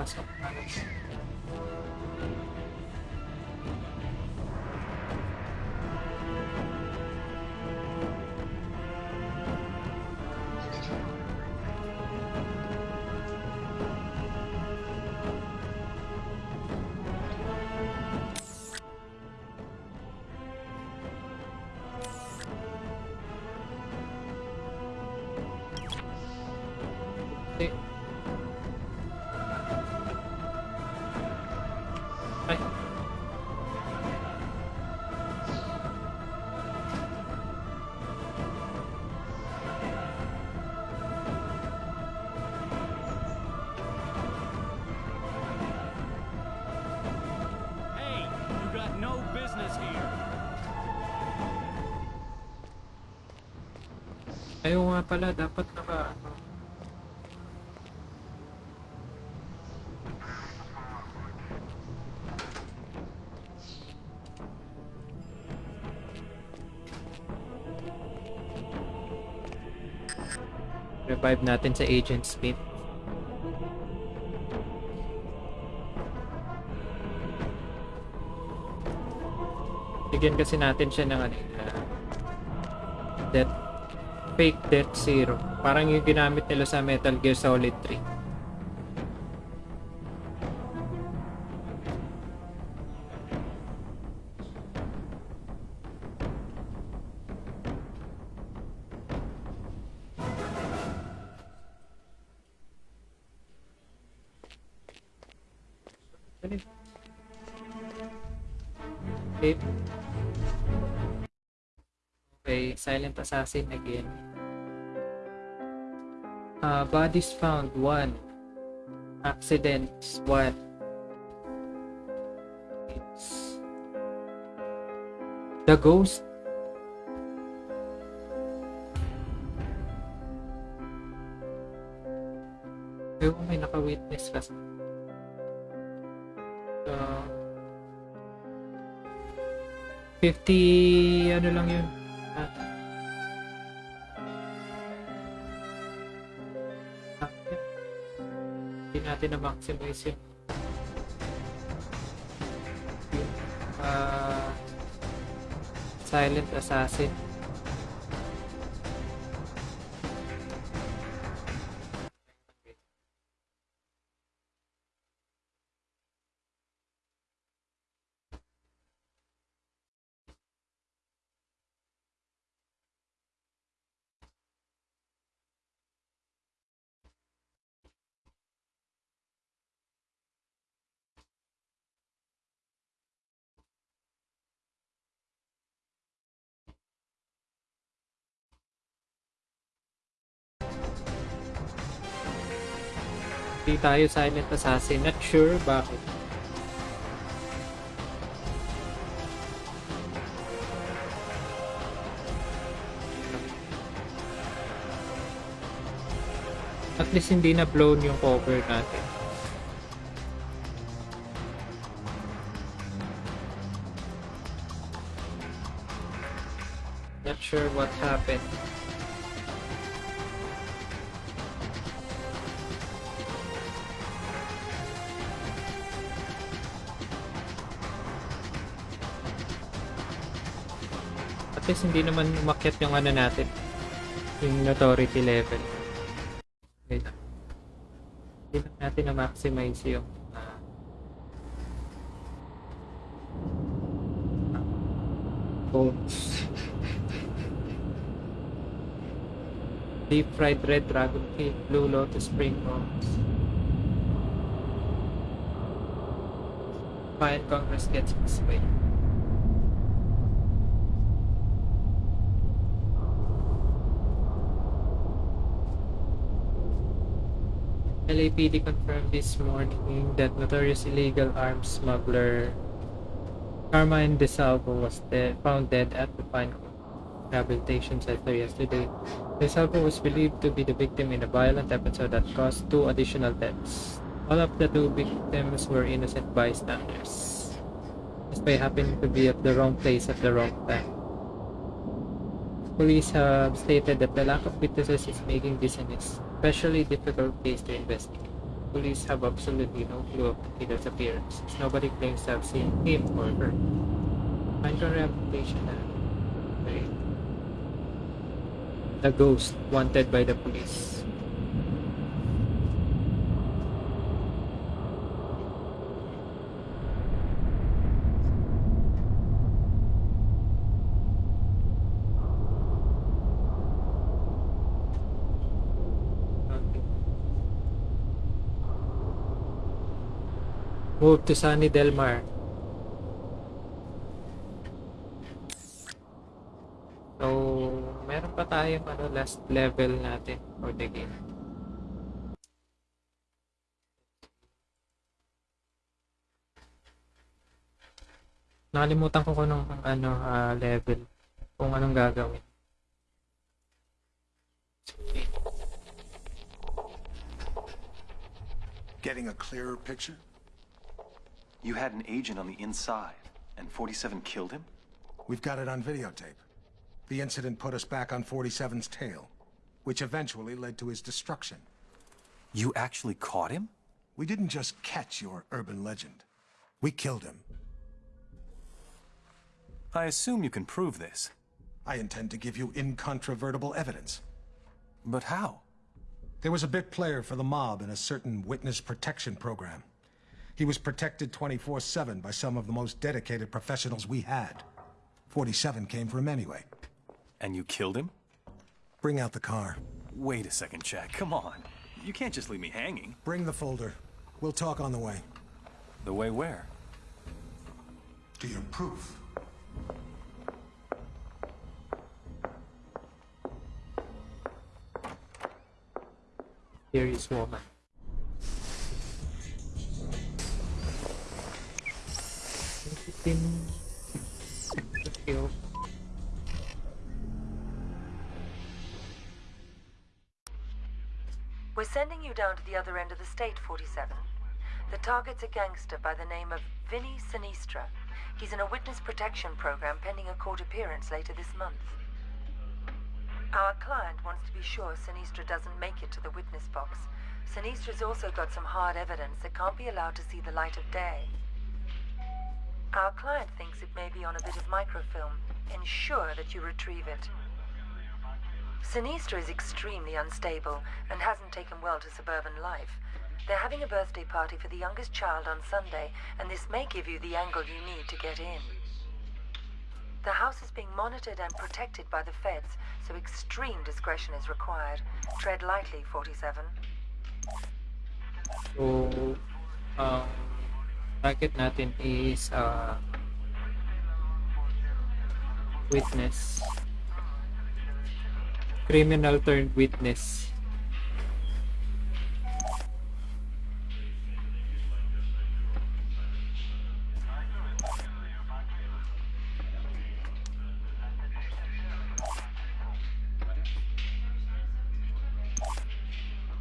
Tayo makapasok. Alas. Nga pala, dapat naka... ano. Revive natin sa Agent Smith. Bigyan kasi natin siya ng ano, fake death zero. Parang yung ginamit nila sa Metal Gear Solid 3. Okay. Silent Assassin again. Uh, bodies found, 1. Accidents, 1. It's... The Ghost. Ko may naka-witness kasi. Uh, 50 ano lang yun. Natin na maximize yun. Ah, Silent Assassin. Tayo silent assassin. Not sure bakit. At least hindi na blown yung cover natin. Not sure what happened. Least hindi naman umakyat yung ano natin. Yung notoriety level. Wait. Hindi lang natin na-maximize yung ah, bones. Deep fried red dragon cake, blue lotus spring rolls. Fine Congress gets his way. LAPD confirmed this morning that notorious illegal arms smuggler Carmine DeSalvo was dead, found dead at the Pine Rehabilitation Center yesterday. DeSalvo was believed to be the victim in a violent episode that caused two additional deaths. All of the two victims were innocent bystanders. By happening to be at the wrong place at the wrong time. Police have stated that the lack of witnesses is making this an especially difficult case to investigate. Police have absolutely no clue of killer's appearance, as nobody claims to have seen him or her. Minor rehabilitation and. The ghost wanted by the police. Move to Sunny Del. So, meron pa tayong ano, last level natin for the game. Nakalimutan ko kung anong ano, ah, level. Kung anong gagawin. Getting a clearer picture? You had an agent on the inside, and 47 killed him? We've got it on videotape. The incident put us back on 47's tail, which eventually led to his destruction. You actually caught him? We didn't just catch your urban legend. We killed him. I assume you can prove this. I intend to give you incontrovertible evidence. But how? There was a big player for the mob in a certain witness protection program. He was protected 24-7 by some of the most dedicated professionals we had. 47 came for him anyway. And you killed him? Bring out the car. Wait a second, Jack. Come on. You can't just leave me hanging. Bring the folder. We'll talk on the way. The way where? To your proof. Here is woman. We're sending you down to the other end of the state, 47. The target's a gangster by the name of Vinny Sinistra. He's in a witness protection program pending a court appearance later this month. Our client wants to be sure Sinistra doesn't make it to the witness box. Sinistra's also got some hard evidence that can't be allowed to see the light of day. Our client thinks it may be on a bit of microfilm. Ensure that you retrieve it. Sinistra is extremely unstable and hasn't taken well to suburban life. They're having a birthday party for the youngest child on Sunday, and this may give you the angle you need to get in. The house is being monitored and protected by the feds, so extreme discretion is required. Tread lightly, 47. So, um, bracket natin is uh, witness criminal turned witness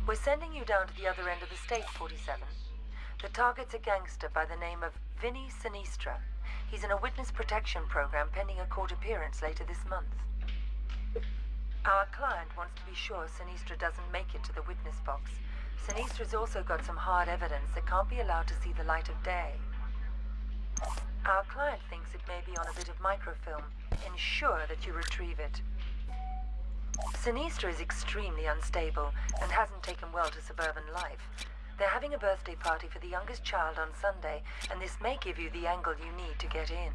We're sending you down to the other end of the state, 47. The target's a gangster by the name of Vinny Sinistra. He's in a witness protection program pending a court appearance later this month. Our client wants to be sure Sinistra doesn't make it to the witness box. Sinistra's also got some hard evidence that can't be allowed to see the light of day. Our client thinks it may be on a bit of microfilm. Ensure that you retrieve it. Sinistra is extremely unstable and hasn't taken well to suburban life. They're having a birthday party for the youngest child on Sunday, and this may give you the angle you need to get in.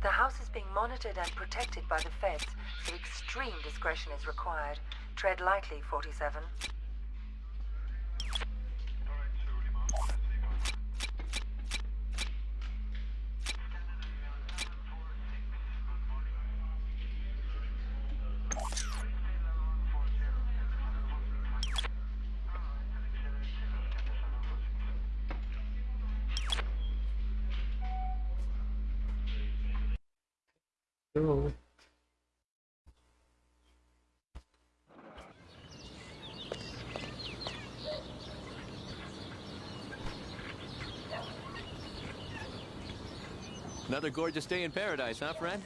The house is being monitored and protected by the feds, so extreme discretion is required. Tread lightly, 47. Another gorgeous day in paradise, huh, friend?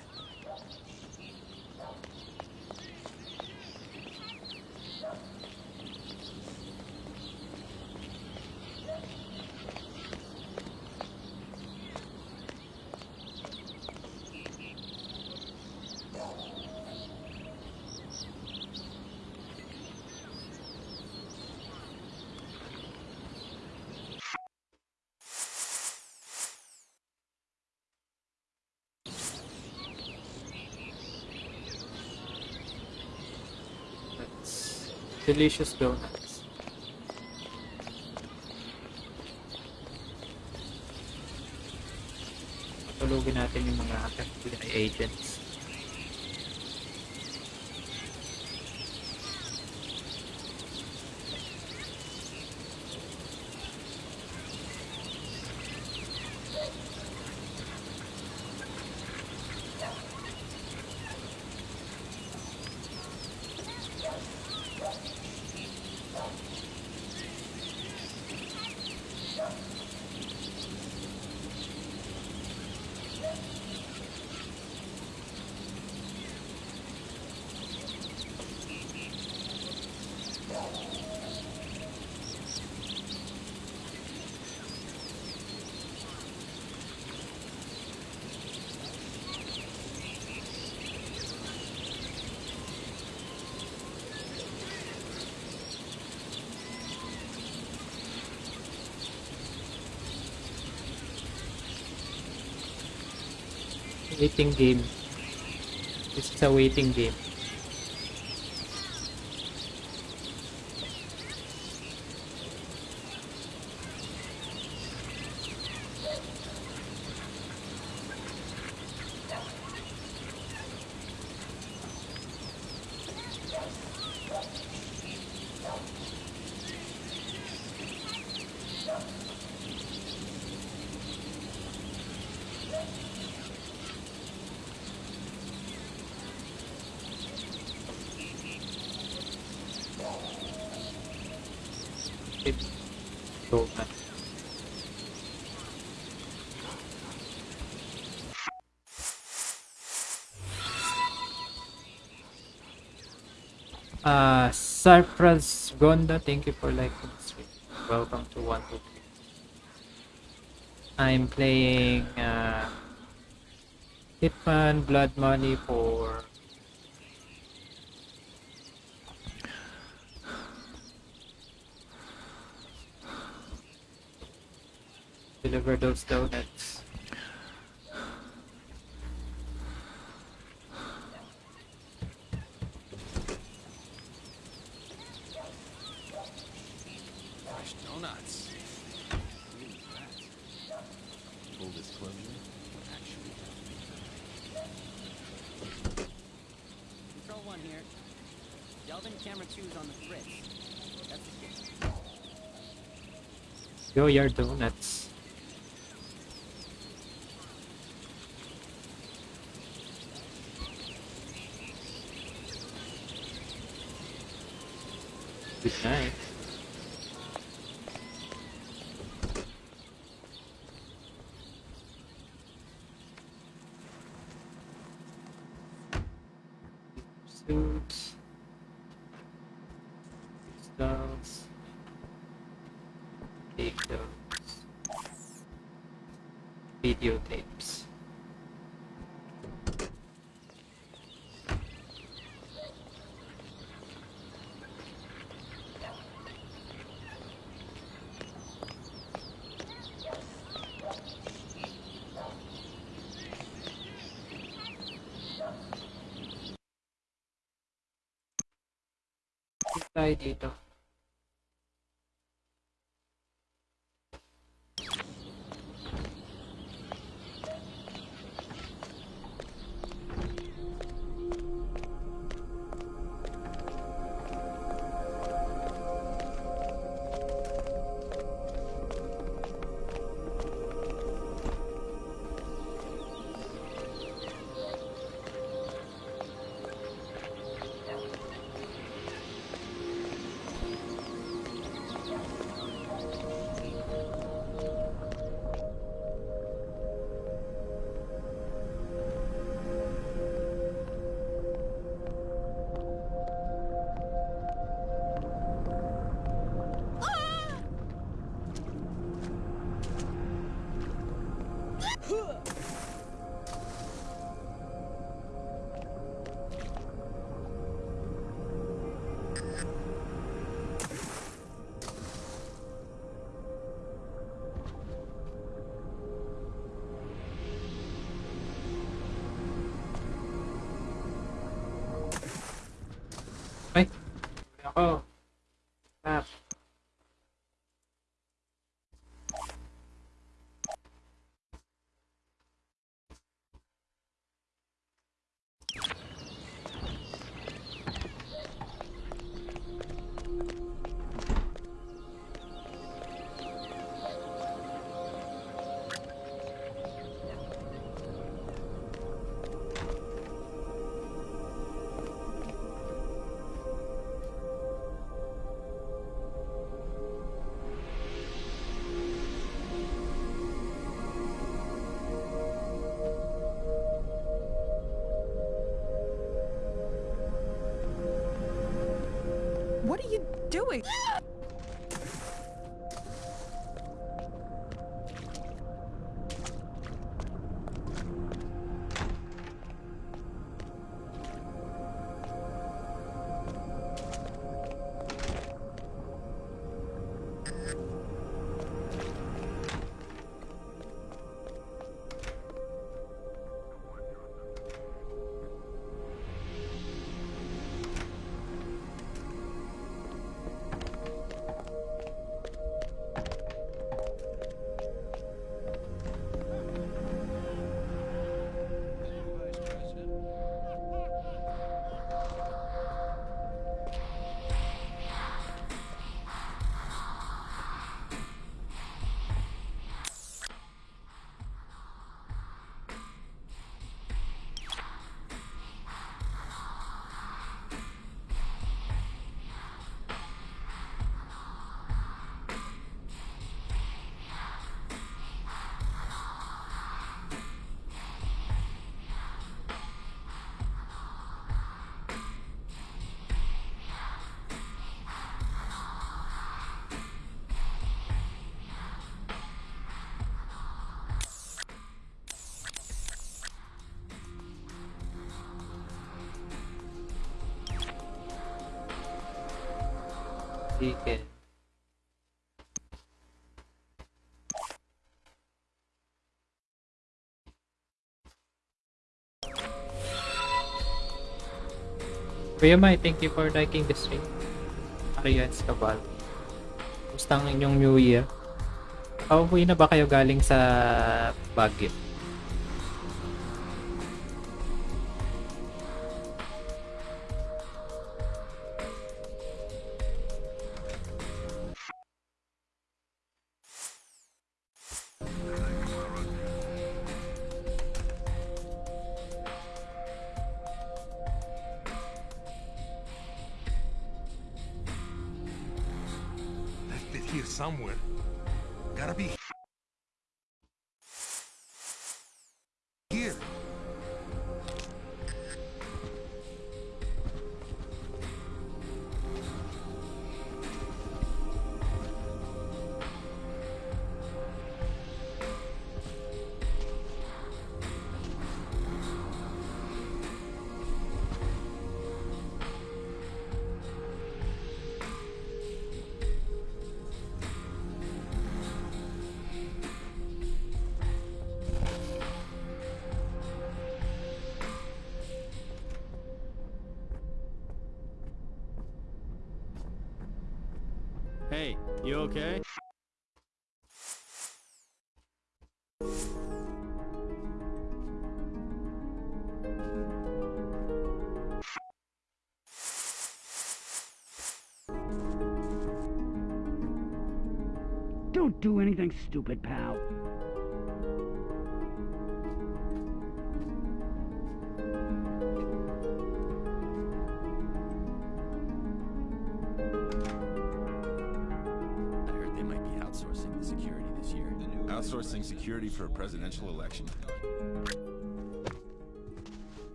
Delicious donuts. Tulugin natin yung mga FBI agents. Waiting game. This is a waiting game. Cypress Gonda, thank you for liking the stream. Welcome to 123. I'm playing uh, Hitman Blood Money for deliver those donuts. Go your donuts. Tayo dito. Ako. Doing? Sige. Kuya Mai, thank you for liking the stream. Arian Escabal. Kumusta ang inyong New Year? Pauwi na ba kayo galing sa Baguio? Don't do anything stupid, pal. I heard they might be outsourcing the security this year. Outsourcing security for a presidential election?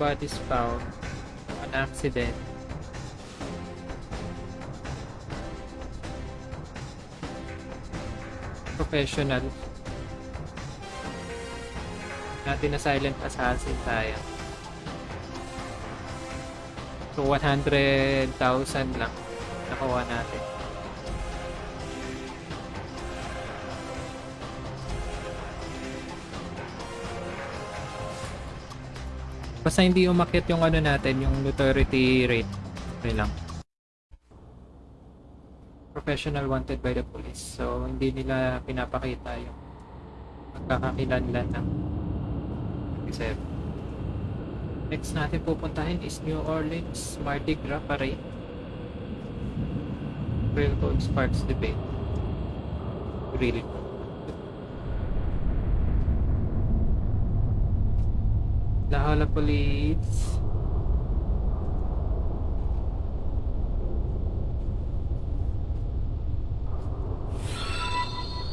Is found. An accident. Professional. Natin na silent assassin tayo. So 100,000 lang nakuha natin. Basta hindi umakyat yung ano natin, yung notoriety rate. Okay lang. Professional wanted by the police. So, hindi nila pinapakita yung pagkakakilanlan ng 27. Next natin pupuntahin is New Orleans Mardi Gras Parade. Railroad Sparks Debate. Really cool. La Police.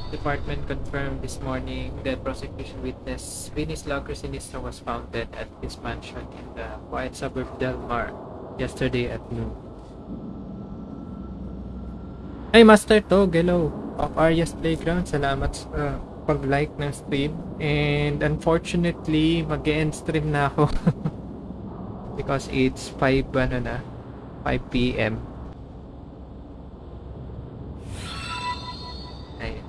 Department confirmed this morning that prosecution witness Vinny's Locker Sinistra was found dead at his mansion in the quiet suburb Del Mar yesterday at noon. Hey Master Tog, hello! Of Arias Playground, salamat sa pag-like ng stream. And unfortunately, mag-end stream na ako. Because it's 5 ano na, 5 p.m. Ayun.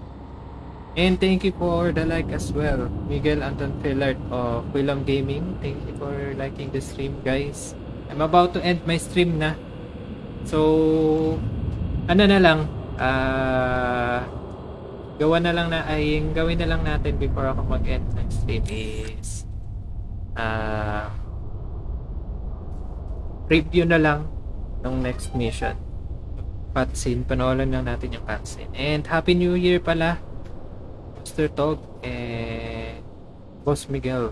And thank you for the like as well. Miguel Anton Fillard of Willam Gaming. Thank you for liking the stream, guys. I'm about to end my stream na. So, ano na lang, ah, gawa na lang na, ay, gawin na lang natin before ako mag-end ng stream is, ah, review na lang ng next mission. Cutscene, panoorin lang natin yung cutscene. And Happy New Year pala, Mr. Tog, and Boss Miguel,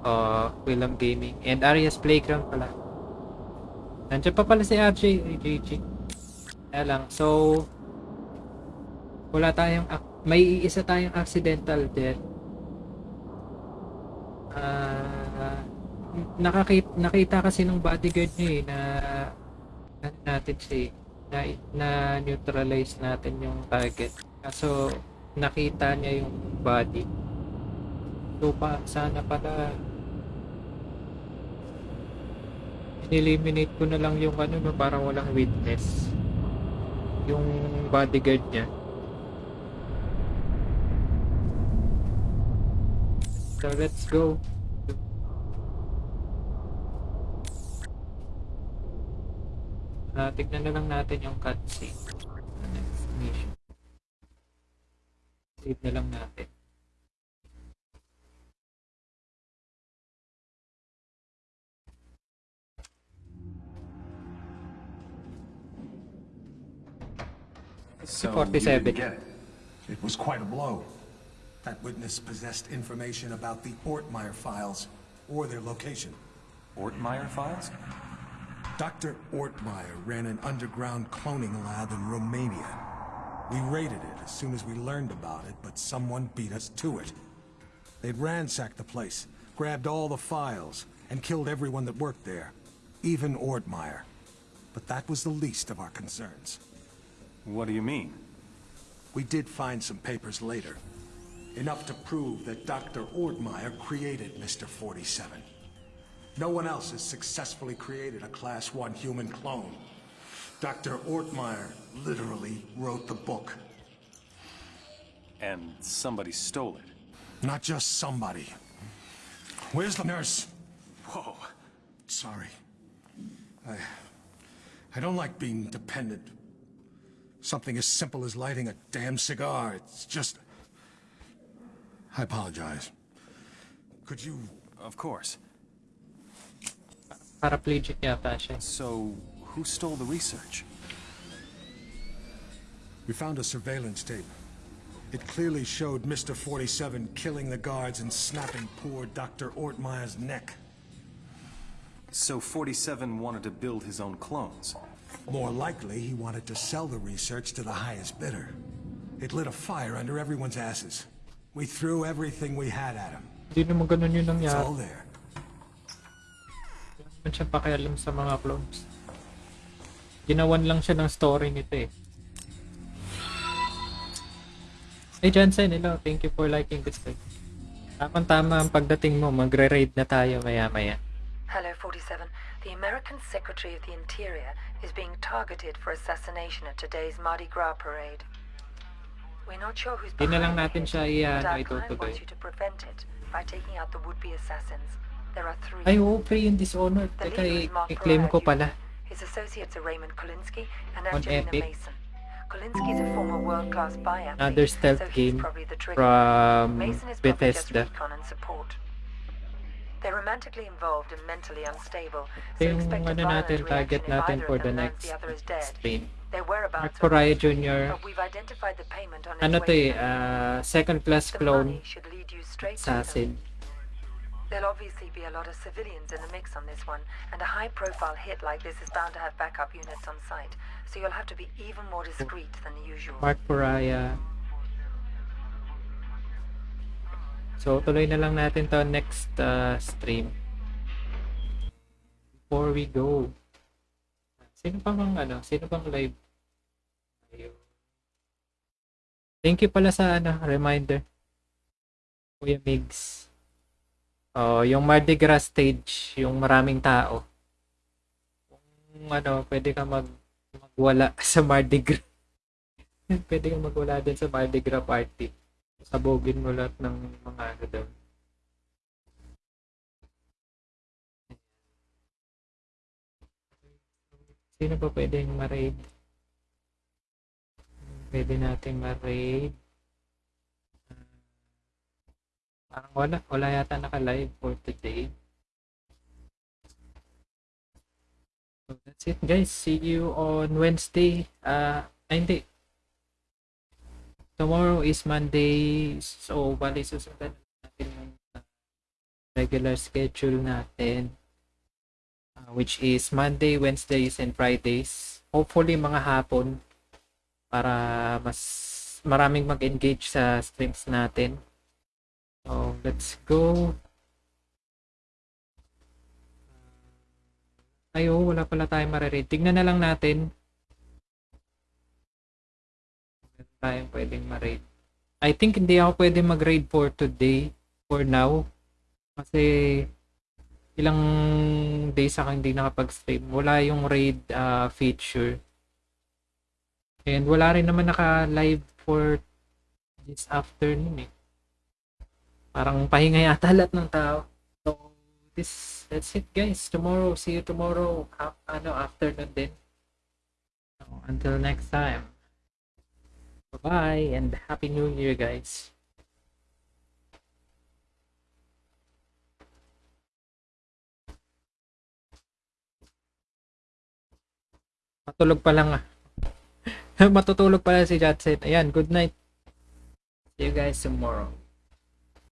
uh, Willam Gaming, and Arias Playground pala. Nandiyan pa pala si RJ, JG. Kaya lang, so, wala tayong, may isa tayong accidental death. Ah, nakakita, nakita kasi nung bodyguard niya eh, na, ano natin siya eh, na, na neutralize natin yung target. Kaso, nakita niya yung body. So, pa, sana pala eliminate ko na lang yung ano no, para walang witness. Yung bodyguard niya. So let's go. Ah, tignan na lang natin yung cutscene. Next mission. Save na lang natin. So you 47. didn't get it. It was quite a blow. That witness possessed information about the Ortmeyer files or their location. Ortmeyer files? Dr. Ortmeyer ran an underground cloning lab in Romania. We raided it as soon as we learned about it, but someone beat us to it. They'd ransacked the place, grabbed all the files, and killed everyone that worked there, even Ortmeyer. But that was the least of our concerns. What do you mean? We did find some papers later. Enough to prove that Dr. Ortmeyer created Mr. 47. No one else has successfully created a Class 1 human clone. Dr. Ortmeyer literally wrote the book. And somebody stole it. Not just somebody. Where's the nurse? Whoa. Sorry. I... I don't like being dependent. Something as simple as lighting a damn cigar. It's just... I apologize. Could you... Of course. Paraplegic yata siya. So, who stole the research? We found a surveillance tape. It clearly showed Mr. 47 killing the guards and snapping poor Dr. Ortmeyer's neck. So 47 wanted to build his own clones. More likely, he wanted to sell the research to the highest bidder. It lit a fire under everyone's asses. We threw everything we had at him. Hindi naman ganun yung It's nangyari. all there. Wala naman siya pakialam sa mga clones. Ginawan lang siya ng story nito eh. Hey Johnson, hello. Thank you for liking this video. Tamang-tama ang pagdating mo. Magre-raid na tayo maya-maya. Hello, 47. The American Secretary of the Interior is being targeted for assassination at today's Mardi Gras parade. We're not sure who's Hindi na lang behind natin it, siya but i-ano, our client itutuloy. wants you to prevent it by taking out the would-be assassins. There are three. Ay, oo, pre yung Dishonored. The Teka, leader is i- Mark i-claim ko Pariah. pala. His associates are Raymond Kolinsky and On Angelina Epic. Mason. Kolinsky is a former world-class spy athlete, Another stealth so he's game probably the trigger. from Mason is probably just Bethesda. recon and support. They're romantically involved and mentally unstable, so Ito yung expect a ano violent natin, target reaction if natin either for of the them learns next the other is dead. stream. Their Mark whereabouts are Poraya unknown, Jr. but we've identified the payment on its Ano to eh, ah, second class clone money should lead you straight to them. assassin. There'll obviously be a lot of civilians in the mix on this one, and a high-profile hit like this is bound to have backup units on site, so you'll have to be even more discreet than usual. Mark Poraya. So, tuloy na lang natin to next uh, stream. Before we go. Sino pa bang ano? Sino bang live? Thank you pala sa ano, reminder. Kuya Migs. Oh, yung Mardi Gras stage, yung maraming tao. Kung ano, pwede ka mag magwala sa Mardi Gras. pwede kang magwala din sa Mardi Gras party. Sabogin mo lahat ng mga ano doon. Sino pa pwedeng ma-raid? Pwede nating ma-raid. Parang wala. Wala yata naka-live for today. So that's it guys. See you on Wednesday. Ah, uh, hindi. Tomorrow is Monday. So, bali susundan natin yung uh, regular schedule natin. Uh, which is Monday, Wednesdays, and Fridays. Hopefully mga hapon para mas maraming mag-engage sa streams natin. So, let's go. Ay, oh, wala pala tayong mariread. Tignan na lang natin. Meron tayong pwedeng ma-raid. I think hindi ako pwede mag-raid for today, for now. Kasi, ilang days ako hindi nakapag-stream. Wala yung raid ah, feature. And wala rin naman naka-live for this afternoon eh. Parang pahinga yata lahat ng tao. So, this, that's it guys. Tomorrow, see you tomorrow. Ha- ano, afternoon din. So, until next time. Bye-bye and Happy New Year guys. Matulog pa lang ah. Matutulog pala si Jatsen. Ayan, good night. See you guys tomorrow.